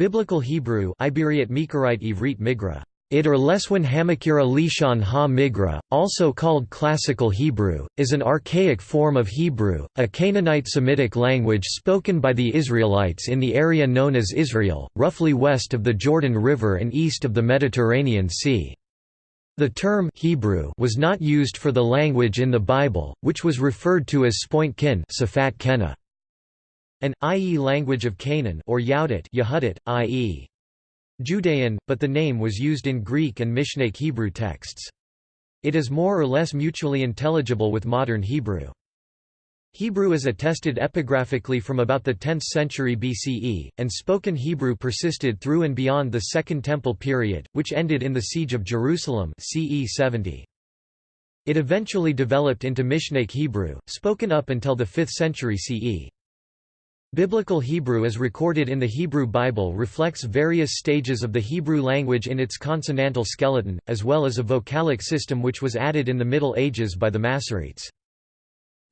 Biblical Hebrew Migra it or Leswin Hamakira Lishon ha-Migra, also called Classical Hebrew, is an archaic form of Hebrew, a Canaanite Semitic language spoken by the Israelites in the area known as Israel, roughly west of the Jordan River and east of the Mediterranean Sea. The term Hebrew was not used for the language in the Bible, which was referred to as Spoint Kin. An, i.e. language of Canaan or Yahudit, Yehudit i.e. Judean, but the name was used in Greek and Mishnaic Hebrew texts. It is more or less mutually intelligible with modern Hebrew. Hebrew is attested epigraphically from about the 10th century BCE, and spoken Hebrew persisted through and beyond the Second Temple period, which ended in the Siege of Jerusalem CE 70. It eventually developed into Mishnaic Hebrew, spoken up until the 5th century CE. Biblical Hebrew as recorded in the Hebrew Bible reflects various stages of the Hebrew language in its consonantal skeleton, as well as a vocalic system which was added in the Middle Ages by the Masoretes.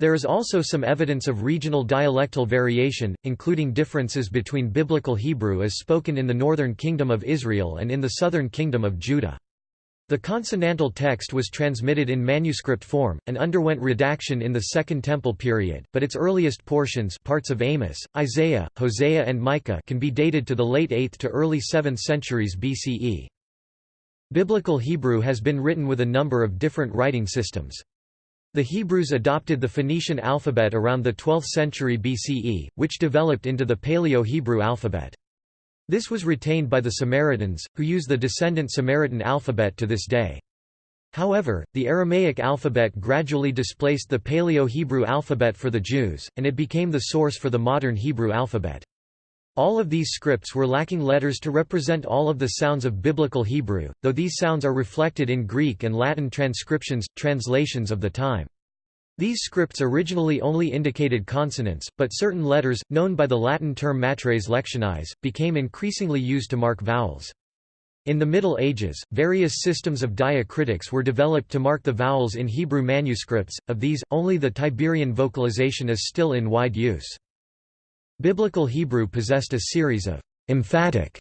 There is also some evidence of regional dialectal variation, including differences between Biblical Hebrew as spoken in the northern kingdom of Israel and in the southern kingdom of Judah. The consonantal text was transmitted in manuscript form, and underwent redaction in the Second Temple period, but its earliest portions parts of Amos, Isaiah, Hosea and Micah can be dated to the late 8th to early 7th centuries BCE. Biblical Hebrew has been written with a number of different writing systems. The Hebrews adopted the Phoenician alphabet around the 12th century BCE, which developed into the Paleo-Hebrew alphabet. This was retained by the Samaritans, who use the descendant Samaritan alphabet to this day. However, the Aramaic alphabet gradually displaced the Paleo-Hebrew alphabet for the Jews, and it became the source for the modern Hebrew alphabet. All of these scripts were lacking letters to represent all of the sounds of Biblical Hebrew, though these sounds are reflected in Greek and Latin transcriptions, translations of the time. These scripts originally only indicated consonants, but certain letters, known by the Latin term matres lectionis, became increasingly used to mark vowels. In the Middle Ages, various systems of diacritics were developed to mark the vowels in Hebrew manuscripts, of these, only the Tiberian vocalization is still in wide use. Biblical Hebrew possessed a series of emphatic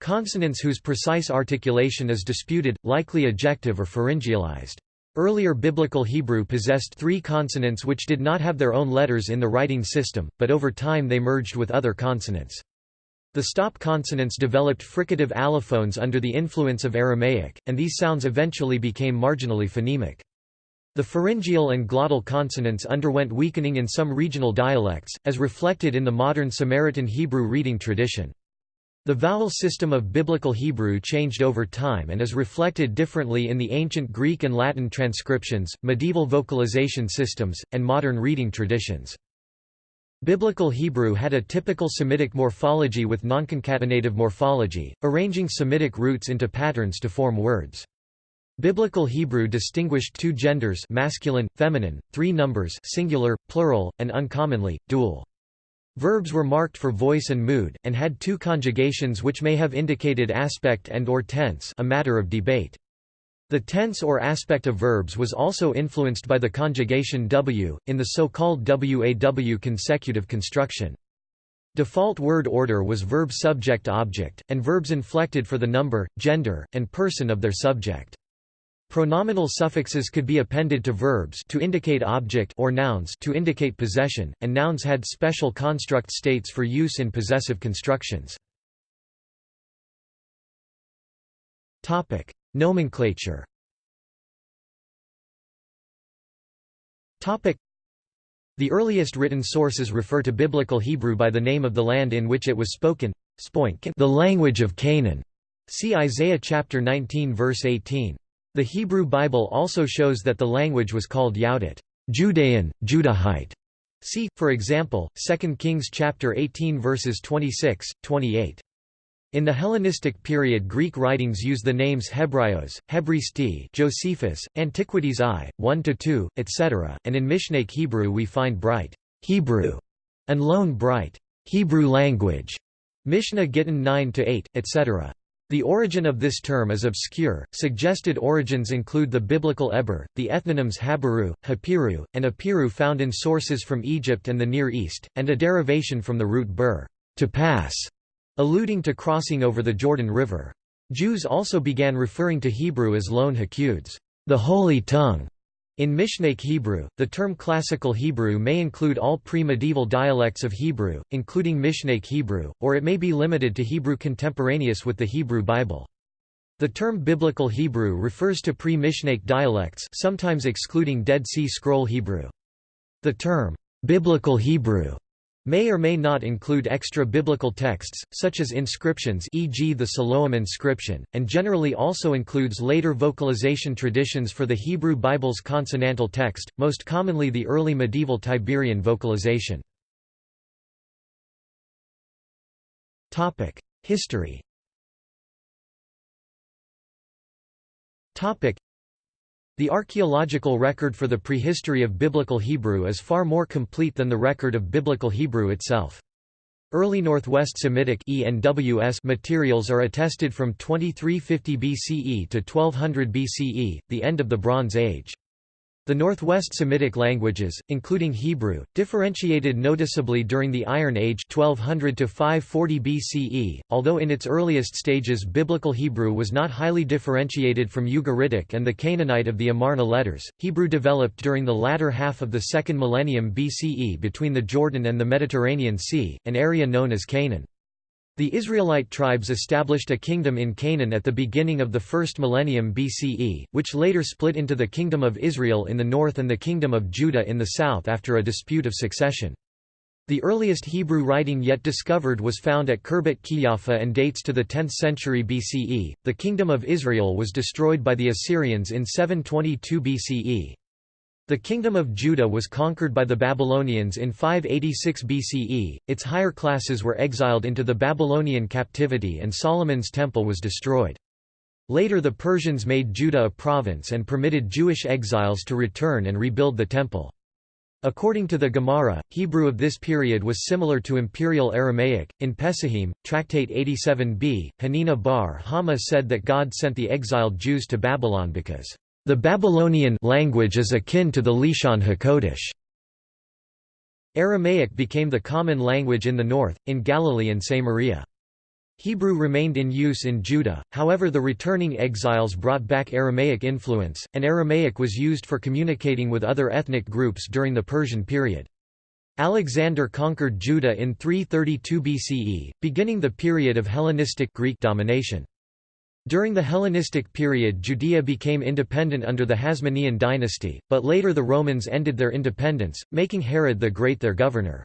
consonants whose precise articulation is disputed, likely ejective or pharyngealized. Earlier Biblical Hebrew possessed three consonants which did not have their own letters in the writing system, but over time they merged with other consonants. The stop consonants developed fricative allophones under the influence of Aramaic, and these sounds eventually became marginally phonemic. The pharyngeal and glottal consonants underwent weakening in some regional dialects, as reflected in the modern Samaritan Hebrew reading tradition. The vowel system of Biblical Hebrew changed over time and is reflected differently in the ancient Greek and Latin transcriptions, medieval vocalization systems, and modern reading traditions. Biblical Hebrew had a typical Semitic morphology with nonconcatenative morphology, arranging Semitic roots into patterns to form words. Biblical Hebrew distinguished two genders masculine, feminine, three numbers singular, plural, and uncommonly, dual. Verbs were marked for voice and mood, and had two conjugations which may have indicated aspect and or tense a matter of debate. The tense or aspect of verbs was also influenced by the conjugation w, in the so-called waw consecutive construction. Default word order was verb subject-object, and verbs inflected for the number, gender, and person of their subject. Pronominal suffixes could be appended to verbs to indicate object or nouns to indicate possession, and nouns had special construct states for use in possessive constructions. Topic: Nomenclature. Topic: The earliest written sources refer to Biblical Hebrew by the name of the land in which it was spoken, the language of Canaan. See Isaiah chapter 19 verse 18. The Hebrew Bible also shows that the language was called Yahudit Judean, Judahite. See, for example, 2 Kings chapter 18 verses 26, 28. In the Hellenistic period Greek writings use the names Hebraios, Hebristi Josephus, Antiquities I, 1–2, etc., and in Mishnaic Hebrew we find bright Hebrew and lone bright Hebrew language, Mishnah Gittin 9–8, etc. The origin of this term is obscure. Suggested origins include the biblical Eber, the ethnonyms Habiru, Hapiru, and Apiru found in sources from Egypt and the Near East, and a derivation from the root bur, to pass, alluding to crossing over the Jordan River. Jews also began referring to Hebrew as Lon Hakuds, the Holy Tongue. In Mishnaic Hebrew, the term Classical Hebrew may include all pre-medieval dialects of Hebrew, including Mishnaic Hebrew, or it may be limited to Hebrew contemporaneous with the Hebrew Bible. The term Biblical Hebrew refers to pre-Mishnaic dialects sometimes excluding Dead Sea Scroll Hebrew. The term, "'Biblical Hebrew' may or may not include extra-biblical texts, such as inscriptions e.g. the Siloam inscription, and generally also includes later vocalization traditions for the Hebrew Bible's consonantal text, most commonly the early medieval Tiberian vocalization. History the archaeological record for the prehistory of Biblical Hebrew is far more complete than the record of Biblical Hebrew itself. Early Northwest Semitic materials are attested from 2350 BCE to 1200 BCE, the end of the Bronze Age. The Northwest Semitic languages, including Hebrew, differentiated noticeably during the Iron Age 1200 to 540 BCE, although in its earliest stages Biblical Hebrew was not highly differentiated from Ugaritic and the Canaanite of the Amarna letters. Hebrew developed during the latter half of the second millennium BCE between the Jordan and the Mediterranean Sea, an area known as Canaan. The Israelite tribes established a kingdom in Canaan at the beginning of the first millennium BCE, which later split into the Kingdom of Israel in the north and the Kingdom of Judah in the south after a dispute of succession. The earliest Hebrew writing yet discovered was found at Khirbet Qeiyafa and dates to the 10th century BCE. The Kingdom of Israel was destroyed by the Assyrians in 722 BCE. The kingdom of Judah was conquered by the Babylonians in 586 BCE, its higher classes were exiled into the Babylonian captivity and Solomon's temple was destroyed. Later the Persians made Judah a province and permitted Jewish exiles to return and rebuild the temple. According to the Gemara, Hebrew of this period was similar to Imperial Aramaic. In Pesahim, Tractate 87b, Hanina bar Hama said that God sent the exiled Jews to Babylon because the Babylonian language is akin to the Lishon HaKodesh. Aramaic became the common language in the north, in Galilee and Samaria. Hebrew remained in use in Judah, however the returning exiles brought back Aramaic influence, and Aramaic was used for communicating with other ethnic groups during the Persian period. Alexander conquered Judah in 332 BCE, beginning the period of Hellenistic Greek domination. During the Hellenistic period Judea became independent under the Hasmonean dynasty, but later the Romans ended their independence, making Herod the Great their governor.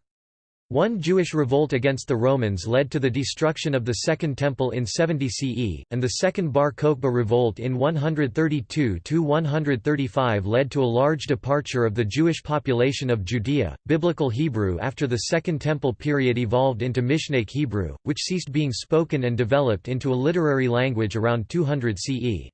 One Jewish revolt against the Romans led to the destruction of the Second Temple in 70 CE, and the Second Bar Kokhba revolt in 132–135 led to a large departure of the Jewish population of Judea. Biblical Hebrew after the Second Temple period evolved into Mishnaic Hebrew, which ceased being spoken and developed into a literary language around 200 CE.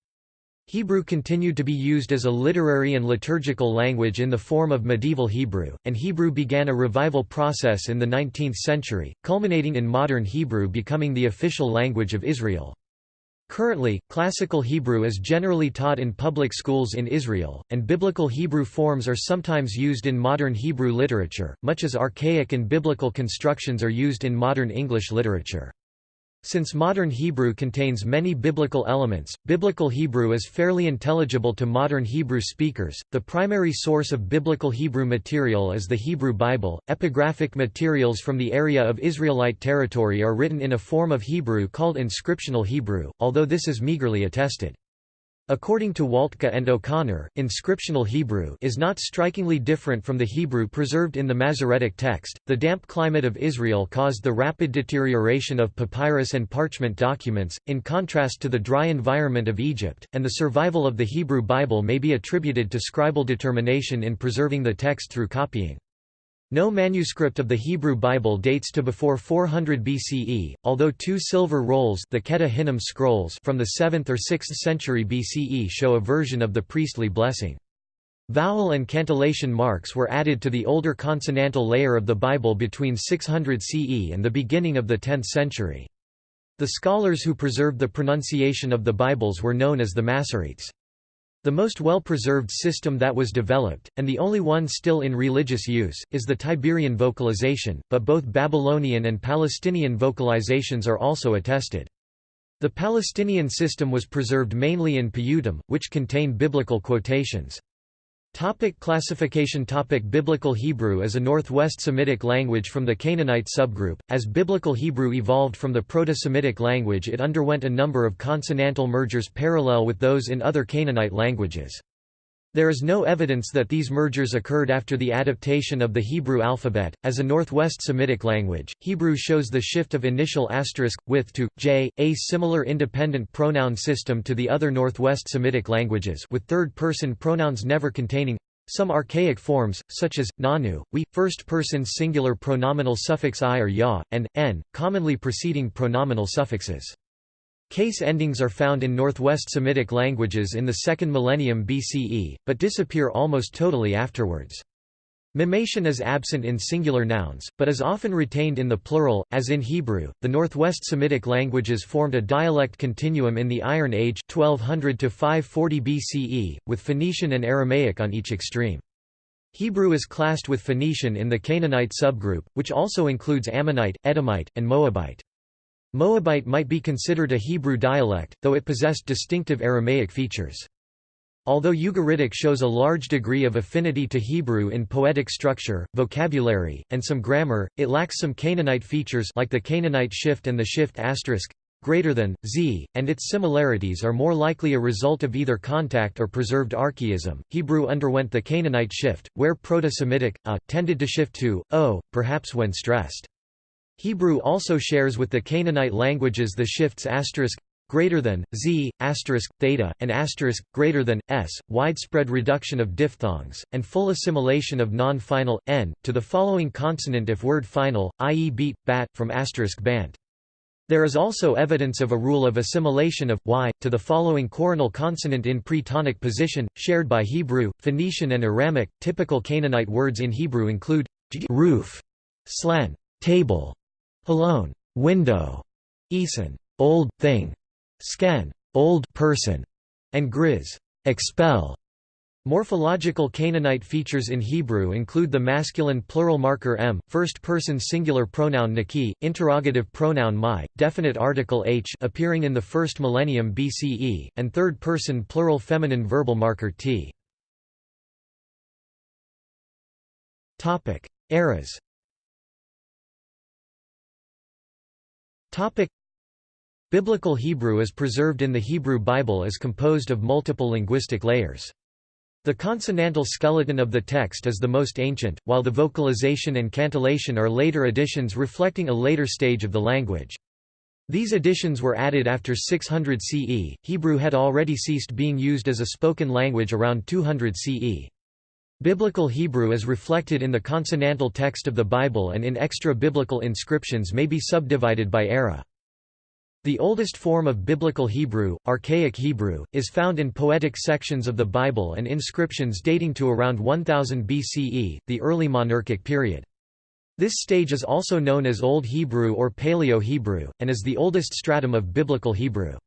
Hebrew continued to be used as a literary and liturgical language in the form of medieval Hebrew, and Hebrew began a revival process in the 19th century, culminating in modern Hebrew becoming the official language of Israel. Currently, Classical Hebrew is generally taught in public schools in Israel, and Biblical Hebrew forms are sometimes used in modern Hebrew literature, much as archaic and biblical constructions are used in modern English literature. Since modern Hebrew contains many biblical elements, Biblical Hebrew is fairly intelligible to modern Hebrew speakers. The primary source of Biblical Hebrew material is the Hebrew Bible. Epigraphic materials from the area of Israelite territory are written in a form of Hebrew called inscriptional Hebrew, although this is meagerly attested. According to Waltke and O'Connor, inscriptional Hebrew is not strikingly different from the Hebrew preserved in the Masoretic text. The damp climate of Israel caused the rapid deterioration of papyrus and parchment documents, in contrast to the dry environment of Egypt, and the survival of the Hebrew Bible may be attributed to scribal determination in preserving the text through copying. No manuscript of the Hebrew Bible dates to before 400 BCE, although two silver rolls the Hinnom scrolls from the 7th or 6th century BCE show a version of the priestly blessing. Vowel and cantillation marks were added to the older consonantal layer of the Bible between 600 CE and the beginning of the 10th century. The scholars who preserved the pronunciation of the Bibles were known as the Masoretes. The most well-preserved system that was developed, and the only one still in religious use, is the Tiberian vocalization, but both Babylonian and Palestinian vocalizations are also attested. The Palestinian system was preserved mainly in Piyutim, which contain biblical quotations. Topic classification Topic Biblical Hebrew is a Northwest Semitic language from the Canaanite subgroup. As Biblical Hebrew evolved from the Proto-Semitic language it underwent a number of consonantal mergers parallel with those in other Canaanite languages. There is no evidence that these mergers occurred after the adaptation of the Hebrew alphabet. As a Northwest Semitic language, Hebrew shows the shift of initial asterisk, with to, j, a similar independent pronoun system to the other Northwest Semitic languages with third-person pronouns never containing some archaic forms, such as, nanu, we, first-person singular pronominal suffix i or ya, and, n, commonly preceding pronominal suffixes. Case endings are found in Northwest Semitic languages in the second millennium BCE, but disappear almost totally afterwards. Mimation is absent in singular nouns, but is often retained in the plural, as in Hebrew. The Northwest Semitic languages formed a dialect continuum in the Iron Age 1200 to 540 BCE, with Phoenician and Aramaic on each extreme. Hebrew is classed with Phoenician in the Canaanite subgroup, which also includes Ammonite, Edomite, and Moabite. Moabite might be considered a Hebrew dialect, though it possessed distinctive Aramaic features. Although Ugaritic shows a large degree of affinity to Hebrew in poetic structure, vocabulary, and some grammar, it lacks some Canaanite features like the Canaanite shift and the shift asterisk greater than z, and its similarities are more likely a result of either contact or preserved archaism. Hebrew underwent the Canaanite shift, where Proto-Semitic a tended to shift to o, perhaps when stressed. Hebrew also shares with the Canaanite languages the shifts asterisk greater than z asterisk theta and asterisk greater than s widespread reduction of diphthongs and full assimilation of non-final n to the following consonant if word final i.e. beat bat from asterisk bant there is also evidence of a rule of assimilation of y to the following coronal consonant in pre-tonic position shared by Hebrew Phoenician and Aramaic typical Canaanite words in Hebrew include roof slan table Alone, window, Eason, old thing, sken, old person, and grizz, expel. Morphological Canaanite features in Hebrew include the masculine plural marker m, first-person singular pronoun naki, interrogative pronoun my, definite article h appearing in the first millennium BCE, and third-person plural feminine verbal marker t. Eras Biblical Hebrew as preserved in the Hebrew Bible is composed of multiple linguistic layers. The consonantal skeleton of the text is the most ancient, while the vocalization and cantillation are later additions reflecting a later stage of the language. These additions were added after 600 CE. Hebrew had already ceased being used as a spoken language around 200 CE. Biblical Hebrew is reflected in the consonantal text of the Bible and in extra-biblical inscriptions may be subdivided by era. The oldest form of Biblical Hebrew, Archaic Hebrew, is found in poetic sections of the Bible and inscriptions dating to around 1000 BCE, the early monarchic period. This stage is also known as Old Hebrew or Paleo-Hebrew, and is the oldest stratum of Biblical Hebrew.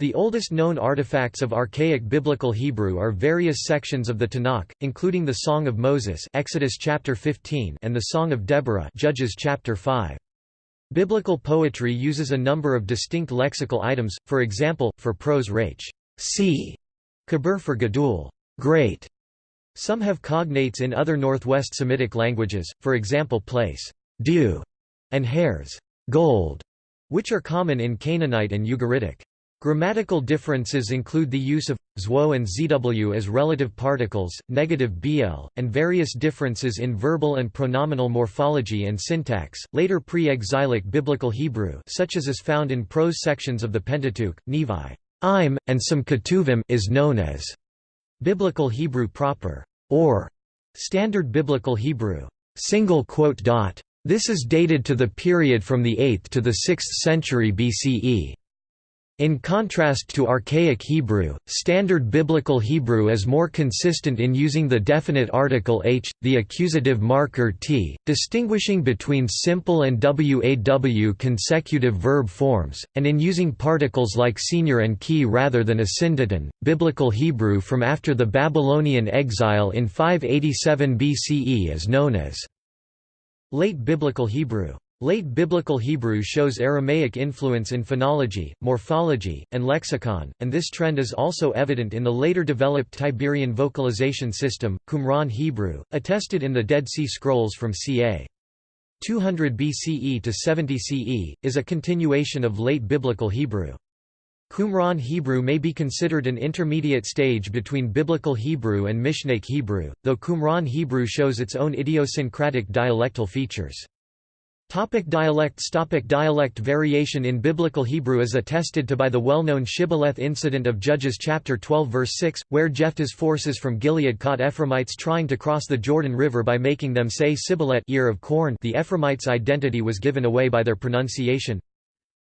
The oldest known artifacts of archaic Biblical Hebrew are various sections of the Tanakh, including the Song of Moses Exodus chapter 15 and the Song of Deborah Judges chapter 5. Biblical poetry uses a number of distinct lexical items, for example, for prose rach, see, kabir for gadul, great. Some have cognates in other Northwest Semitic languages, for example place, dew, and hairs, gold, which are common in Canaanite and Ugaritic. Grammatical differences include the use of zwo and zw as relative particles, negative bl, and various differences in verbal and pronominal morphology and syntax. Later pre-exilic Biblical Hebrew, such as is found in prose sections of the Pentateuch, Nevi, and some Ketuvim, is known as Biblical Hebrew proper, or Standard Biblical Hebrew. This is dated to the period from the 8th to the 6th century BCE. In contrast to Archaic Hebrew, Standard Biblical Hebrew is more consistent in using the definite article h, the accusative marker t, distinguishing between simple and waw consecutive verb forms, and in using particles like senior and key rather than asyndeton. Biblical Hebrew from after the Babylonian exile in 587 BCE is known as Late Biblical Hebrew. Late Biblical Hebrew shows Aramaic influence in phonology, morphology, and lexicon, and this trend is also evident in the later developed Tiberian vocalization system, Qumran Hebrew, attested in the Dead Sea Scrolls from ca. 200 BCE to 70 CE, is a continuation of Late Biblical Hebrew. Qumran Hebrew may be considered an intermediate stage between Biblical Hebrew and Mishnaic Hebrew, though Qumran Hebrew shows its own idiosyncratic dialectal features. Topic dialects. Topic Dialect variation in Biblical Hebrew is attested to by the well-known Shibboleth incident of Judges chapter 12 verse 6, where Jephthah's forces from Gilead caught Ephraimites trying to cross the Jordan River by making them say Sibboleth ear of corn. The Ephraimites' identity was given away by their pronunciation.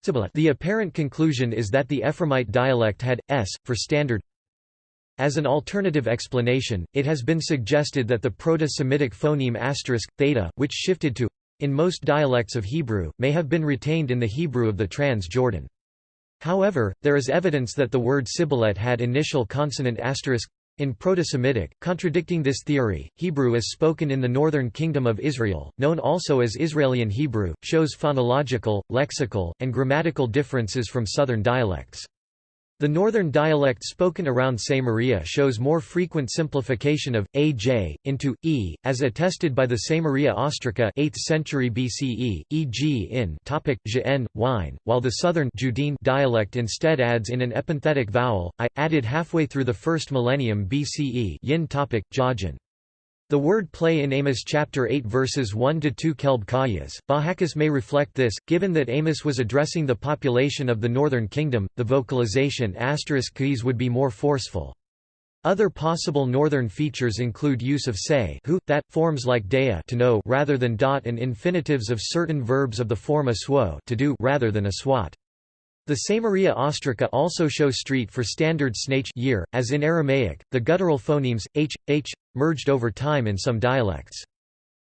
The apparent conclusion is that the Ephraimite dialect had, s, for standard, as an alternative explanation, it has been suggested that the Proto-Semitic phoneme asterisk, theta, which shifted to in most dialects of Hebrew, may have been retained in the Hebrew of the Trans-Jordan. However, there is evidence that the word Sibboleth had initial consonant asterisk in Proto-Semitic, contradicting this theory, Hebrew as spoken in the northern kingdom of Israel, known also as Israelian Hebrew, shows phonological, lexical, and grammatical differences from southern dialects. The northern dialect spoken around Samaria shows more frequent simplification of aj into e, as attested by the Samaria Ostraca 8th century BCE, e.g. in topic jn, wine, while the southern Judean dialect instead adds in an epenthetic vowel, i, added halfway through the first millennium BCE yin topic, jajan. The word play in Amos chapter 8 verses 1 to 2 kelb kayas. Bahakas may reflect this, given that Amos was addressing the population of the northern kingdom, the vocalization asterisk keys would be more forceful. Other possible northern features include use of say who, that, forms like dea to know rather than dot and infinitives of certain verbs of the form aswo to do rather than aswat. The Samaria Ostraca also show street for standard snach year, as in Aramaic, the guttural phonemes, h, h, merged over time in some dialects.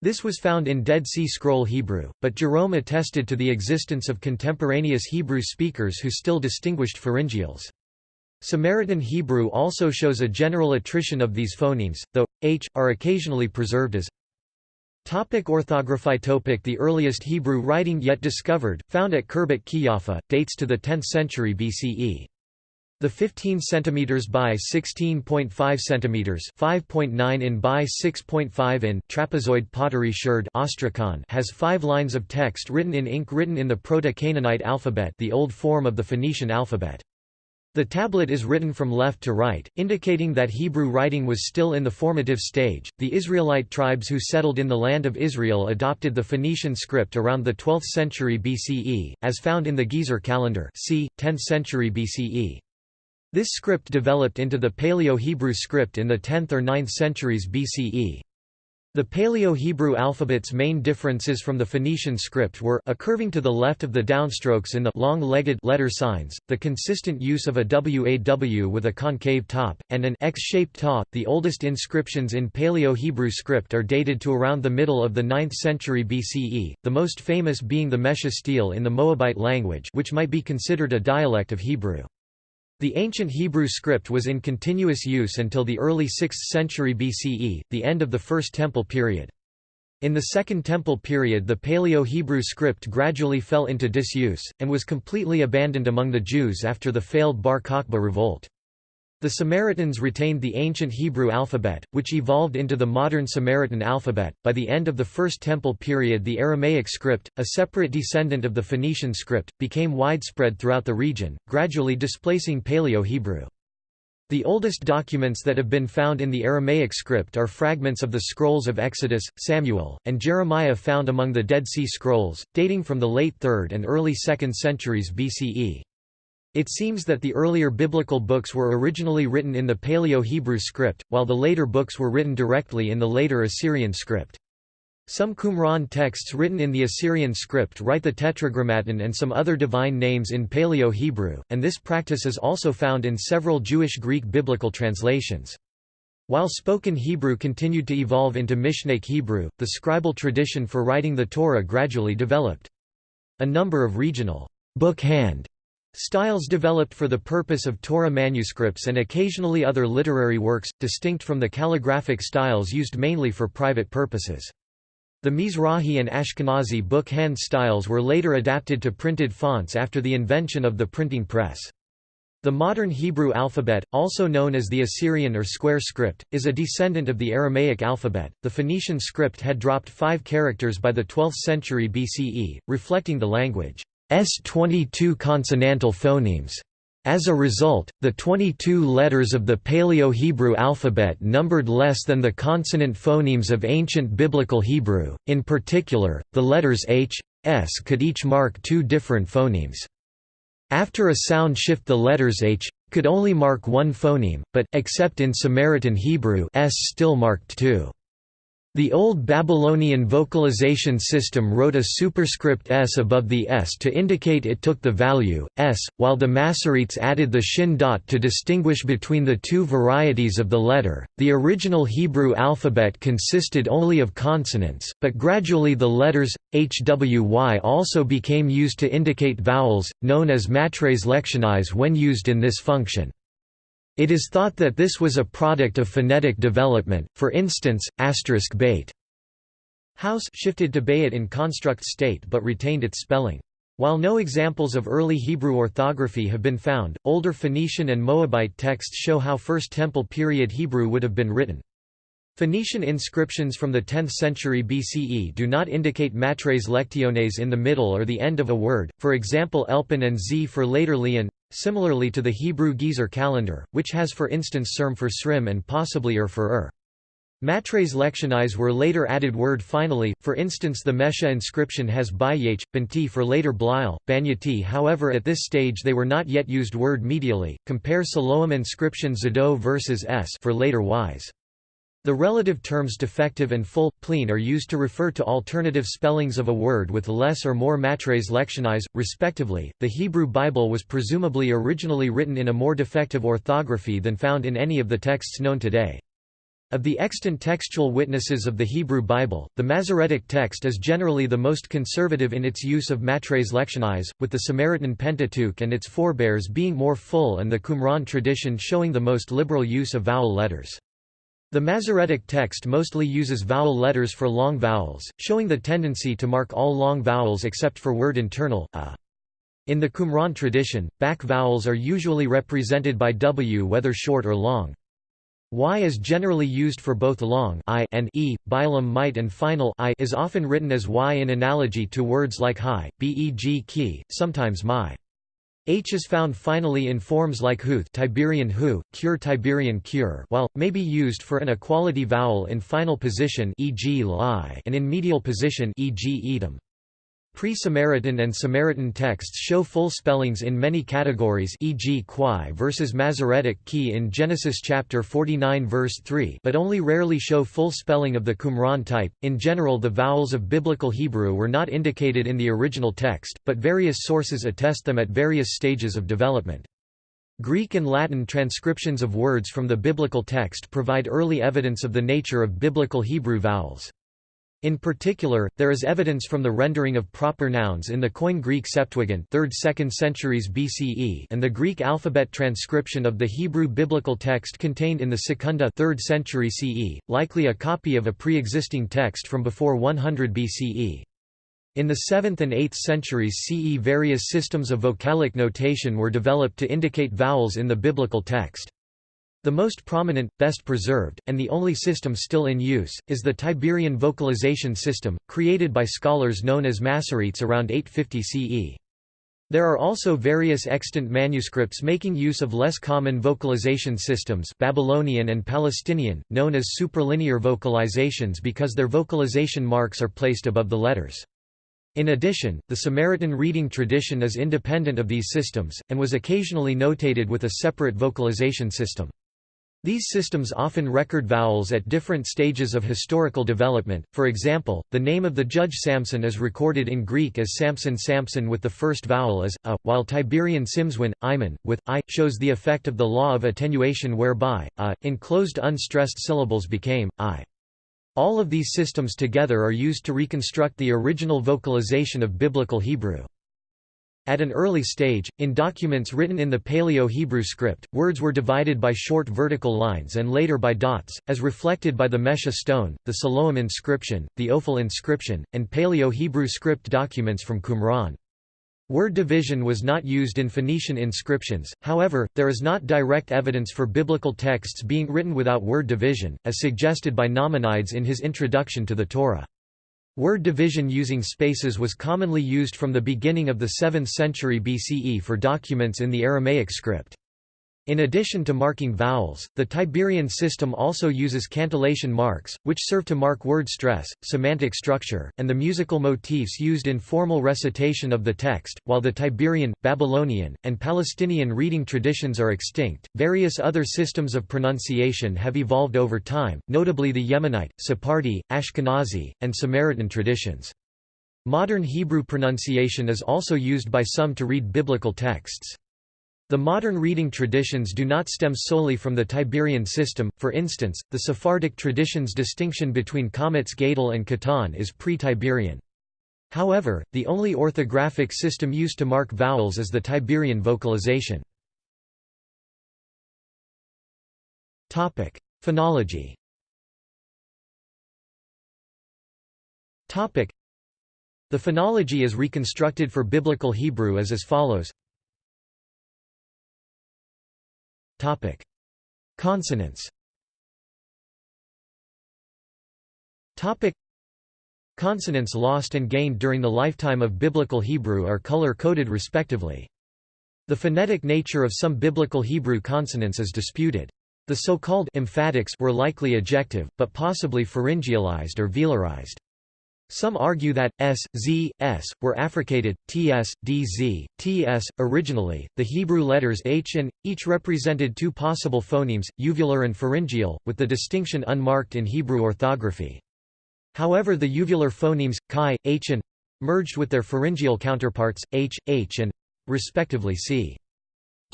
This was found in Dead Sea Scroll Hebrew, but Jerome attested to the existence of contemporaneous Hebrew speakers who still distinguished pharyngeals. Samaritan Hebrew also shows a general attrition of these phonemes, though, h, are occasionally preserved as Topic orthography Topic The earliest Hebrew writing yet discovered, found at Khirbet Qeiyafa, dates to the 10th century BCE. The 15 cm by 16.5 cm 5.9 in by 6.5 in trapezoid pottery sherd has five lines of text written in ink written in the Proto-Canaanite alphabet the old form of the Phoenician alphabet. The tablet is written from left to right, indicating that Hebrew writing was still in the formative stage. The Israelite tribes who settled in the land of Israel adopted the Phoenician script around the 12th century BCE, as found in the Gezer calendar, c. 10th century BCE. This script developed into the Paleo-Hebrew script in the 10th or 9th centuries BCE. The Paleo-Hebrew alphabet's main differences from the Phoenician script were a curving to the left of the downstrokes in the long-legged letter signs, the consistent use of a WAW with a concave top, and an X-shaped ta. The oldest inscriptions in Paleo-Hebrew script are dated to around the middle of the 9th century BCE, the most famous being the Mesha stele in the Moabite language which might be considered a dialect of Hebrew. The ancient Hebrew script was in continuous use until the early 6th century BCE, the end of the First Temple period. In the Second Temple period the Paleo-Hebrew script gradually fell into disuse, and was completely abandoned among the Jews after the failed Bar Kokhba revolt. The Samaritans retained the ancient Hebrew alphabet, which evolved into the modern Samaritan alphabet. By the end of the First Temple period, the Aramaic script, a separate descendant of the Phoenician script, became widespread throughout the region, gradually displacing Paleo Hebrew. The oldest documents that have been found in the Aramaic script are fragments of the scrolls of Exodus, Samuel, and Jeremiah found among the Dead Sea Scrolls, dating from the late 3rd and early 2nd centuries BCE. It seems that the earlier biblical books were originally written in the Paleo-Hebrew script, while the later books were written directly in the later Assyrian script. Some Qumran texts written in the Assyrian script write the Tetragrammaton and some other divine names in Paleo-Hebrew, and this practice is also found in several Jewish Greek biblical translations. While spoken Hebrew continued to evolve into Mishnaic Hebrew, the scribal tradition for writing the Torah gradually developed. A number of regional book hand styles developed for the purpose of Torah manuscripts and occasionally other literary works, distinct from the calligraphic styles used mainly for private purposes. The Mizrahi and Ashkenazi book hand styles were later adapted to printed fonts after the invention of the printing press. The modern Hebrew alphabet, also known as the Assyrian or square script, is a descendant of the Aramaic alphabet. The Phoenician script had dropped five characters by the 12th century BCE, reflecting the language's 22 consonantal phonemes. As a result, the 22 letters of the Paleo-Hebrew alphabet numbered less than the consonant phonemes of ancient Biblical Hebrew, in particular, the letters h, s could each mark two different phonemes. After a sound shift the letters h, could only mark one phoneme, but, except in Samaritan Hebrew s still marked two. The Old Babylonian vocalization system wrote a superscript s above the s to indicate it took the value, s, while the Masoretes added the shin dot to distinguish between the two varieties of the letter. The original Hebrew alphabet consisted only of consonants, but gradually the letters, hwy also became used to indicate vowels, known as matres lectionis when used in this function. It is thought that this was a product of phonetic development, for instance, asterisk bait. House shifted to bayit in construct state but retained its spelling. While no examples of early Hebrew orthography have been found, older Phoenician and Moabite texts show how First Temple period Hebrew would have been written. Phoenician inscriptions from the 10th century BCE do not indicate matres lectiones in the middle or the end of a word, for example Elpin and Z for later Leon, similarly to the Hebrew Gezer calendar, which has for instance Serm for Srim and possibly Ur for Ur. Matres lectionis were later added word finally, for instance the Mesha inscription has Bayh, Banti for later Blile, Banyati however at this stage they were not yet used word medially, compare Siloam inscription Zado versus S for later Ys. The relative terms defective and full, plein are used to refer to alternative spellings of a word with less or more matres lectionis, respectively. The Hebrew Bible was presumably originally written in a more defective orthography than found in any of the texts known today. Of the extant textual witnesses of the Hebrew Bible, the Masoretic text is generally the most conservative in its use of matres lectionis, with the Samaritan Pentateuch and its forebears being more full and the Qumran tradition showing the most liberal use of vowel letters. The Masoretic text mostly uses vowel letters for long vowels, showing the tendency to mark all long vowels except for word internal a. In the Qumran tradition, back vowels are usually represented by w whether short or long. Y is generally used for both long I and e, bilum might and final I is often written as Y in analogy to words like high, beg key, sometimes my. H is found finally in forms like huth Tiberian hu, cure Tiberian cure while, may be used for an equality vowel in final position e.g. li and in medial position e.g. edom. Pre-Samaritan and Samaritan texts show full spellings in many categories e.g. Quai versus Masoretic key in Genesis chapter 49 verse 3 but only rarely show full spelling of the Qumran type. In general the vowels of Biblical Hebrew were not indicated in the original text, but various sources attest them at various stages of development. Greek and Latin transcriptions of words from the biblical text provide early evidence of the nature of Biblical Hebrew vowels. In particular, there is evidence from the rendering of proper nouns in the Koine Greek Septuagint 3rd–2nd centuries BCE and the Greek alphabet transcription of the Hebrew biblical text contained in the Secunda 3rd century CE, likely a copy of a pre-existing text from before 100 BCE. In the 7th and 8th centuries CE various systems of vocalic notation were developed to indicate vowels in the biblical text. The most prominent, best preserved, and the only system still in use, is the Tiberian vocalization system, created by scholars known as Masoretes around 850 CE. There are also various extant manuscripts making use of less common vocalization systems Babylonian and Palestinian, known as superlinear vocalizations because their vocalization marks are placed above the letters. In addition, the Samaritan reading tradition is independent of these systems, and was occasionally notated with a separate vocalization system. These systems often record vowels at different stages of historical development, for example, the name of the judge Samson is recorded in Greek as Samson Samson with the first vowel as a, while Tiberian Simswin, Iman, with i, shows the effect of the law of attenuation whereby, a, in closed unstressed syllables became, i. All of these systems together are used to reconstruct the original vocalization of Biblical Hebrew. At an early stage, in documents written in the Paleo-Hebrew script, words were divided by short vertical lines and later by dots, as reflected by the Mesha stone, the Siloam inscription, the Ophel inscription, and Paleo-Hebrew script documents from Qumran. Word division was not used in Phoenician inscriptions, however, there is not direct evidence for biblical texts being written without word division, as suggested by Nachmanides in his introduction to the Torah. Word division using spaces was commonly used from the beginning of the 7th century BCE for documents in the Aramaic script. In addition to marking vowels, the Tiberian system also uses cantillation marks, which serve to mark word stress, semantic structure, and the musical motifs used in formal recitation of the text. While the Tiberian, Babylonian, and Palestinian reading traditions are extinct, various other systems of pronunciation have evolved over time, notably the Yemenite, Sephardi, Ashkenazi, and Samaritan traditions. Modern Hebrew pronunciation is also used by some to read biblical texts. The modern reading traditions do not stem solely from the Tiberian system, for instance, the Sephardic tradition's distinction between Qamatz Gadol and Katan is pre-Tiberian. However, the only orthographic system used to mark vowels is the Tiberian vocalization. Phonology The phonology is reconstructed for Biblical Hebrew as as follows Topic: Consonants. Topic: Consonants lost and gained during the lifetime of Biblical Hebrew are color-coded respectively. The phonetic nature of some Biblical Hebrew consonants is disputed. The so-called emphatics were likely ejective, but possibly pharyngealized or velarized. Some argue that s, z, s were affricated, ts, dz, ts. Originally, the Hebrew letters h and each represented two possible phonemes, uvular and pharyngeal, with the distinction unmarked in Hebrew orthography. However, the uvular phonemes chi, h and merged with their pharyngeal counterparts h, h and respectively c.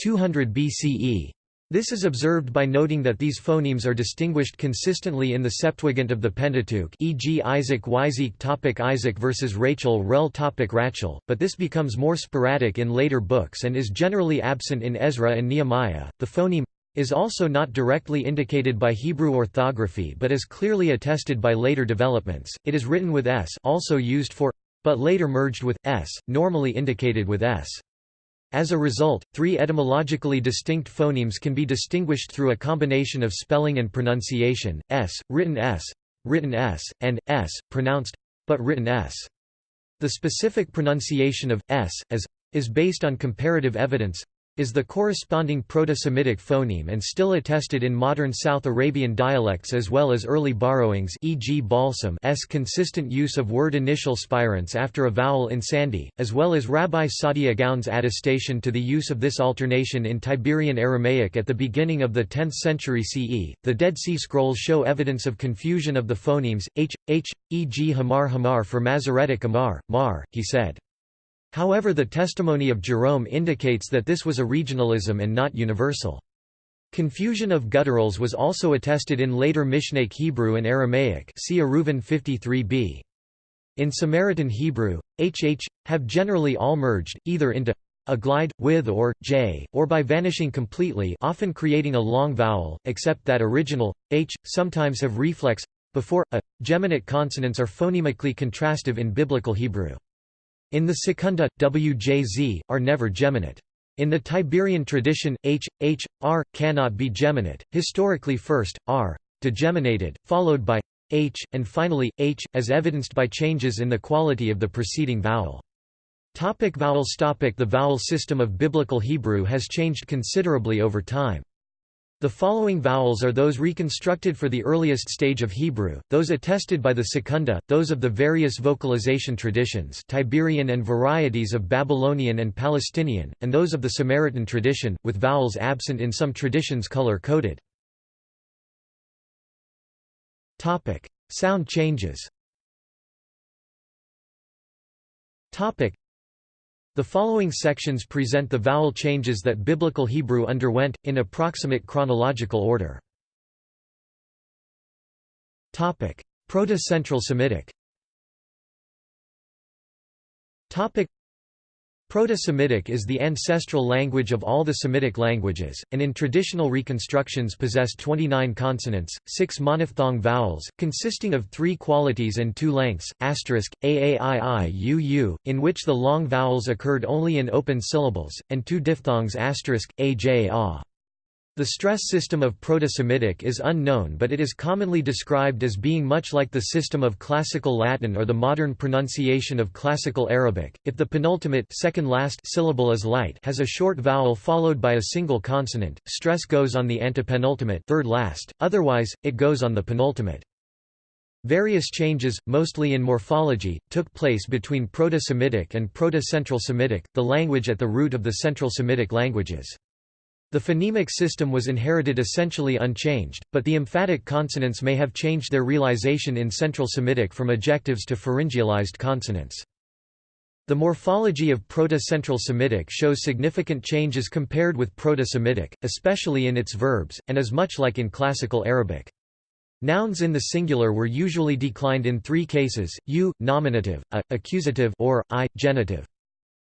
200 BCE. This is observed by noting that these phonemes are distinguished consistently in the Septuagint of the Pentateuch e.g. Isaac Yzik topic Isaac versus Rachel rel topic Rachel, but this becomes more sporadic in later books and is generally absent in Ezra and Nehemiah. The phoneme is also not directly indicated by Hebrew orthography but is clearly attested by later developments. It is written with s also used for but later merged with s, normally indicated with s. As a result, three etymologically distinct phonemes can be distinguished through a combination of spelling and pronunciation, s, written s, written s, and s, pronounced, but written s. The specific pronunciation of s, as, is based on comparative evidence, is the corresponding Proto-Semitic phoneme and still attested in modern South Arabian dialects as well as early borrowings e.g. Balsam s consistent use of word initial spirants after a vowel in sandhi, as well as Rabbi Saadia Gaon's attestation to the use of this alternation in Tiberian Aramaic at the beginning of the 10th century CE. The Dead Sea Scrolls show evidence of confusion of the phonemes, h, h, e.g. Hamar Hamar for Masoretic Amar, Mar, he said. However the testimony of Jerome indicates that this was a regionalism and not universal. Confusion of gutturals was also attested in later Mishnaic Hebrew and Aramaic see Eruvin 53b. In Samaritan Hebrew, hh, have generally all merged, either into a glide, with or, j, or by vanishing completely often creating a long vowel, except that original, h, sometimes have reflex, before, a. Geminate consonants are phonemically contrastive in Biblical Hebrew. In the Secunda, wjz, are never geminate. In the Tiberian tradition, h, h, r, cannot be geminate, historically first, r, degeminated, followed by h, and finally, h, as evidenced by changes in the quality of the preceding vowel. Topic vowels topic The vowel system of Biblical Hebrew has changed considerably over time. The following vowels are those reconstructed for the earliest stage of Hebrew, those attested by the Secunda, those of the various vocalization traditions Tiberian and varieties of Babylonian and Palestinian, and those of the Samaritan tradition, with vowels absent in some traditions color-coded. Sound changes. The following sections present the vowel changes that Biblical Hebrew underwent in approximate chronological order. Proto-Central Semitic. Proto-Semitic is the ancestral language of all the Semitic languages, and in traditional reconstructions possessed 29 consonants, 6 monophthong vowels, consisting of three qualities and two lengths, asterisk, aaiiuu, in which the long vowels occurred only in open syllables, and two diphthongs asterisk, aj ah. The stress system of Proto-Semitic is unknown but it is commonly described as being much like the system of Classical Latin or the modern pronunciation of Classical Arabic. If the penultimate second last syllable is light has a short vowel followed by a single consonant, stress goes on the antepenultimate third last, otherwise, it goes on the penultimate. Various changes, mostly in morphology, took place between Proto-Semitic and Proto-Central Semitic, the language at the root of the Central Semitic languages. The phonemic system was inherited essentially unchanged, but the emphatic consonants may have changed their realization in Central Semitic from ejectives to pharyngealized consonants. The morphology of Proto-Central Semitic shows significant changes compared with Proto-Semitic, especially in its verbs, and is much like in Classical Arabic. Nouns in the singular were usually declined in three cases, u, nominative, a, accusative or, i, genitive.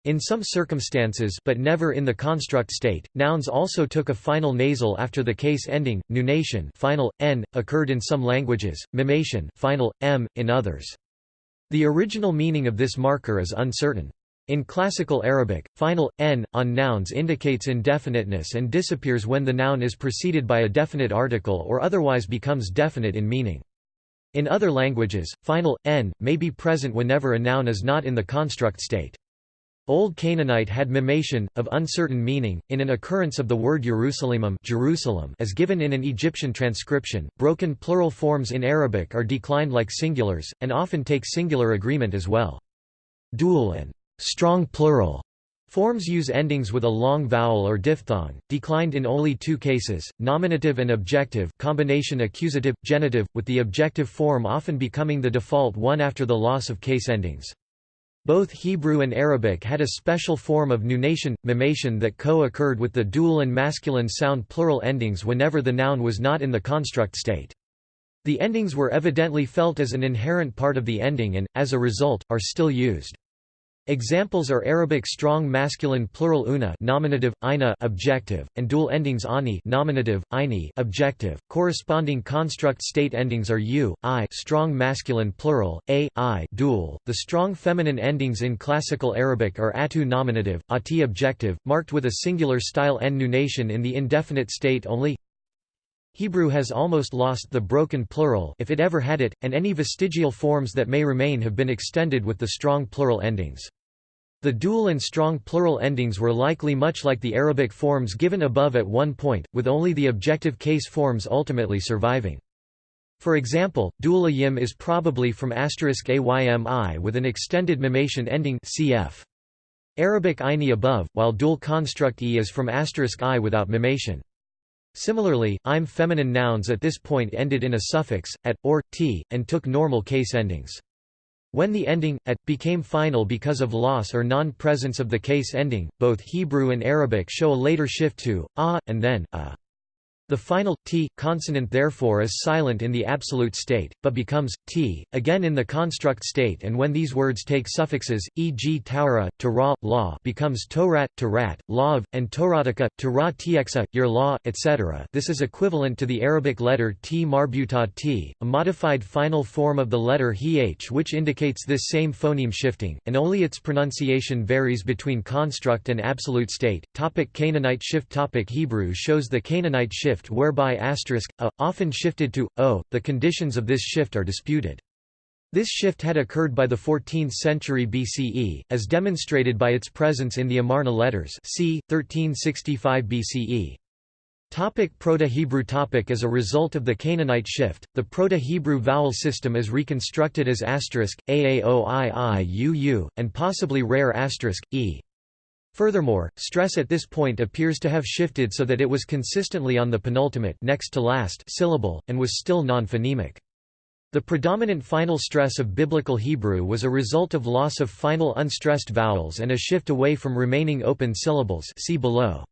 In some circumstances but never in the construct state, nouns also took a final nasal after the case ending, nunation final, n, occurred in some languages, mimation final, m, in others. The original meaning of this marker is uncertain. In Classical Arabic, final, n, on nouns indicates indefiniteness and disappears when the noun is preceded by a definite article or otherwise becomes definite in meaning. In other languages, final, n, may be present whenever a noun is not in the construct state. Old Canaanite had mimation, of uncertain meaning, in an occurrence of the word Jerusalemum Jerusalem as given in an Egyptian transcription. Broken plural forms in Arabic are declined like singulars, and often take singular agreement as well. Dual and strong plural Forms use endings with a long vowel or diphthong, declined in only two cases, nominative and objective combination accusative, genitive, with the objective form often becoming the default one after the loss of case endings. Both Hebrew and Arabic had a special form of nunation, mimation that co-occurred with the dual and masculine sound plural endings whenever the noun was not in the construct state. The endings were evidently felt as an inherent part of the ending and, as a result, are still used. Examples are Arabic strong masculine plural una nominative, ina objective, and dual endings ani nominative, ini objective. Corresponding construct state endings are u, i strong masculine plural, a, i dual. The strong feminine endings in Classical Arabic are atu nominative, ati objective, marked with a singular style n nunation in the indefinite state only. Hebrew has almost lost the broken plural if it ever had it, and any vestigial forms that may remain have been extended with the strong plural endings. The dual and strong plural endings were likely much like the Arabic forms given above at one point, with only the objective case forms ultimately surviving. For example, dual ayim is probably from asterisk aymi with an extended mimation ending cf. Arabic ini above, while dual construct e is from asterisk i without mimation. Similarly, im feminine nouns at this point ended in a suffix, at, or, t, and took normal case endings. When the ending, at, became final because of loss or non-presence of the case ending, both Hebrew and Arabic show a later shift to, ah, and then, a. The final t consonant therefore is silent in the absolute state, but becomes t again in the construct state and when these words take suffixes, e.g. taura, tara, law becomes torat, tarat, lav, and toratica, tara txa, your law, etc. This is equivalent to the Arabic letter t marbuta t, a modified final form of the letter h which indicates this same phoneme shifting, and only its pronunciation varies between construct and absolute state. Topic Canaanite shift Topic Hebrew shows the Canaanite shift shift whereby asterisk, a, often shifted to, o, the conditions of this shift are disputed. This shift had occurred by the 14th century BCE, as demonstrated by its presence in the Amarna letters c. 1365 BCE. Topic Proto-Hebrew topic As a result of the Canaanite shift, the Proto-Hebrew vowel system is reconstructed as asterisk, aaoiiuu, and possibly rare asterisk, e. Furthermore, stress at this point appears to have shifted so that it was consistently on the penultimate next to last syllable, and was still non-phonemic. The predominant final stress of Biblical Hebrew was a result of loss of final unstressed vowels and a shift away from remaining open syllables see below.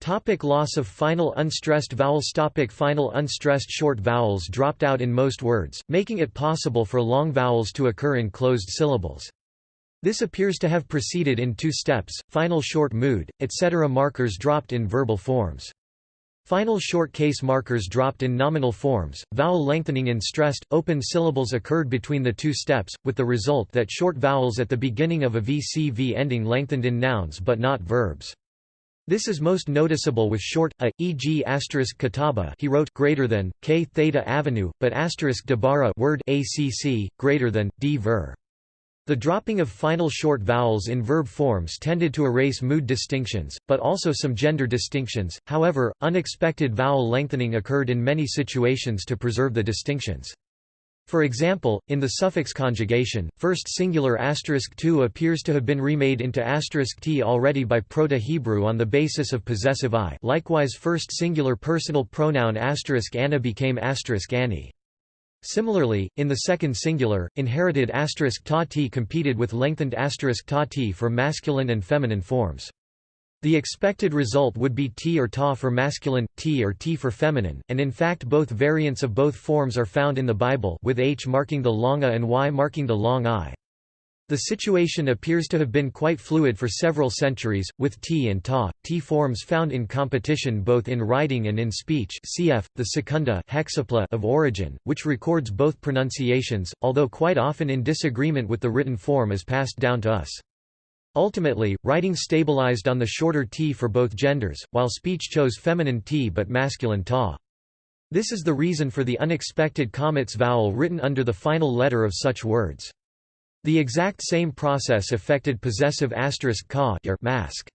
Topic loss of final unstressed vowels Topic Final unstressed short vowels dropped out in most words, making it possible for long vowels to occur in closed syllables. This appears to have proceeded in two steps, final short mood, etc. markers dropped in verbal forms. Final short case markers dropped in nominal forms, vowel lengthening in stressed, open syllables occurred between the two steps, with the result that short vowels at the beginning of a VCV ending lengthened in nouns but not verbs. This is most noticeable with short a, e.g. kataba he wrote greater than k theta avenue, but asterisk dabara word acc greater than d ver. The dropping of final short vowels in verb forms tended to erase mood distinctions, but also some gender distinctions. However, unexpected vowel lengthening occurred in many situations to preserve the distinctions. For example, in the suffix conjugation, first singular asterisk tu appears to have been remade into asterisk t already by Proto-Hebrew on the basis of possessive i. Likewise, first singular personal pronoun asterisk anna became asterisk annie. Similarly, in the second singular, inherited asterisk ta t competed with lengthened asterisk ta t for masculine and feminine forms. The expected result would be t or ta for masculine, t or t for feminine, and in fact both variants of both forms are found in the Bible with h marking the long a and y marking the long i. The situation appears to have been quite fluid for several centuries, with t and ta, t forms found in competition both in writing and in speech cf. the secunda hexapla of Origen, which records both pronunciations, although quite often in disagreement with the written form as passed down to us. Ultimately, writing stabilized on the shorter t for both genders, while speech chose feminine t but masculine ta. This is the reason for the unexpected qamatz vowel written under the final letter of such words. The exact same process affected possessive asterisk ka mask.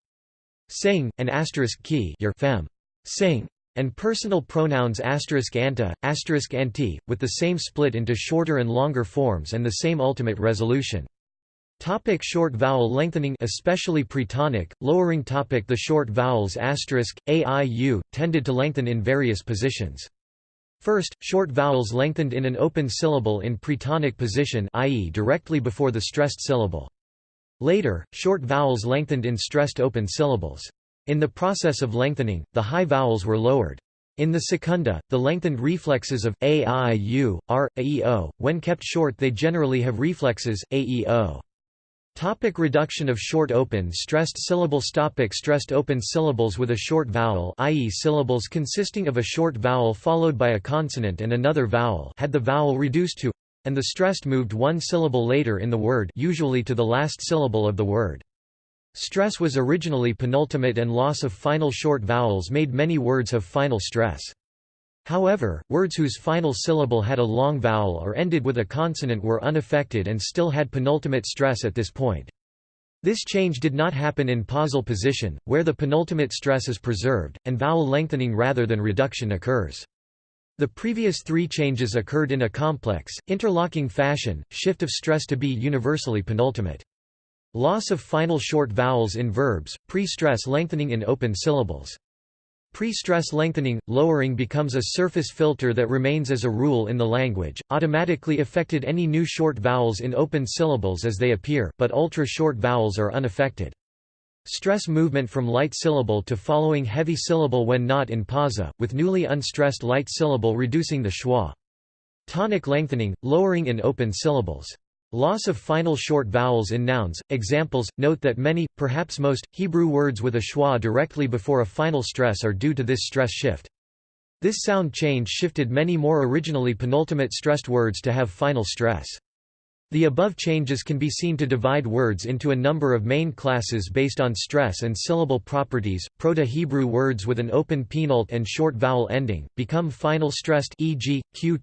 Sing, and asterisk ki fem. Sing, and personal pronouns asterisk anta, asterisk anti, with the same split into shorter and longer forms and the same ultimate resolution. Topic short vowel lengthening especially pretonic, lowering topic The short vowels asterisk, a, i, u, tended to lengthen in various positions. First, short vowels lengthened in an open syllable in pretonic position i.e. directly before the stressed syllable. Later, short vowels lengthened in stressed open syllables. In the process of lengthening, the high vowels were lowered. In the secunda, the lengthened reflexes of a, i, u, r, a, e, o, when kept short they generally have reflexes, a, e, o. Topic reduction of short open stressed syllables Topic Stressed open syllables with a short vowel i.e. syllables consisting of a short vowel followed by a consonant and another vowel had the vowel reduced to and the stressed moved one syllable later in the word usually to the last syllable of the word. Stress was originally penultimate and loss of final short vowels made many words have final stress. However, words whose final syllable had a long vowel or ended with a consonant were unaffected and still had penultimate stress at this point. This change did not happen in pausal position, where the penultimate stress is preserved, and vowel lengthening rather than reduction occurs. The previous three changes occurred in a complex, interlocking fashion, shift of stress to be universally penultimate. Loss of final short vowels in verbs, pre-stress lengthening in open syllables. Pre-stress lengthening, lowering becomes a surface filter that remains as a rule in the language, automatically affected any new short vowels in open syllables as they appear, but ultra-short vowels are unaffected. Stress movement from light syllable to following heavy syllable when not in pausa, with newly unstressed light syllable reducing the schwa. Tonic lengthening, lowering in open syllables. Loss of final short vowels in nouns. Examples Note that many, perhaps most, Hebrew words with a schwa directly before a final stress are due to this stress shift. This sound change shifted many more originally penultimate stressed words to have final stress. The above changes can be seen to divide words into a number of main classes based on stress and syllable properties. Proto-Hebrew words with an open penult and short vowel ending become final stressed e.g., q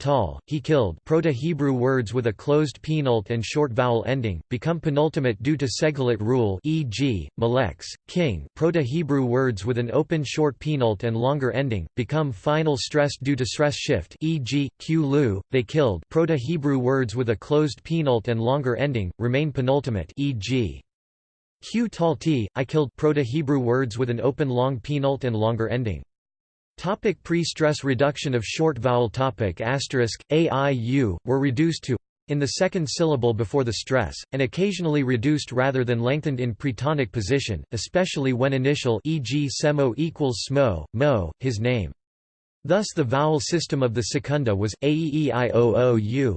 he killed. Proto-Hebrew words with a closed penult and short vowel ending become penultimate due to segolate rule e.g., malex, king. Proto-Hebrew words with an open short penult and longer ending become final stressed due to stress shift e.g., q lu, they killed. Proto-Hebrew words with a closed penult and longer ending, remain penultimate e.g. Q tal t, I killed Proto-Hebrew words with an open long penult and longer ending. Topic pre-stress reduction of short vowel topic asterisk, a, i, u, were reduced to in the second syllable before the stress, and occasionally reduced rather than lengthened in pretonic position, especially when initial e.g. semo equals smo, mo, his name. Thus the vowel system of the secunda was aeeioo.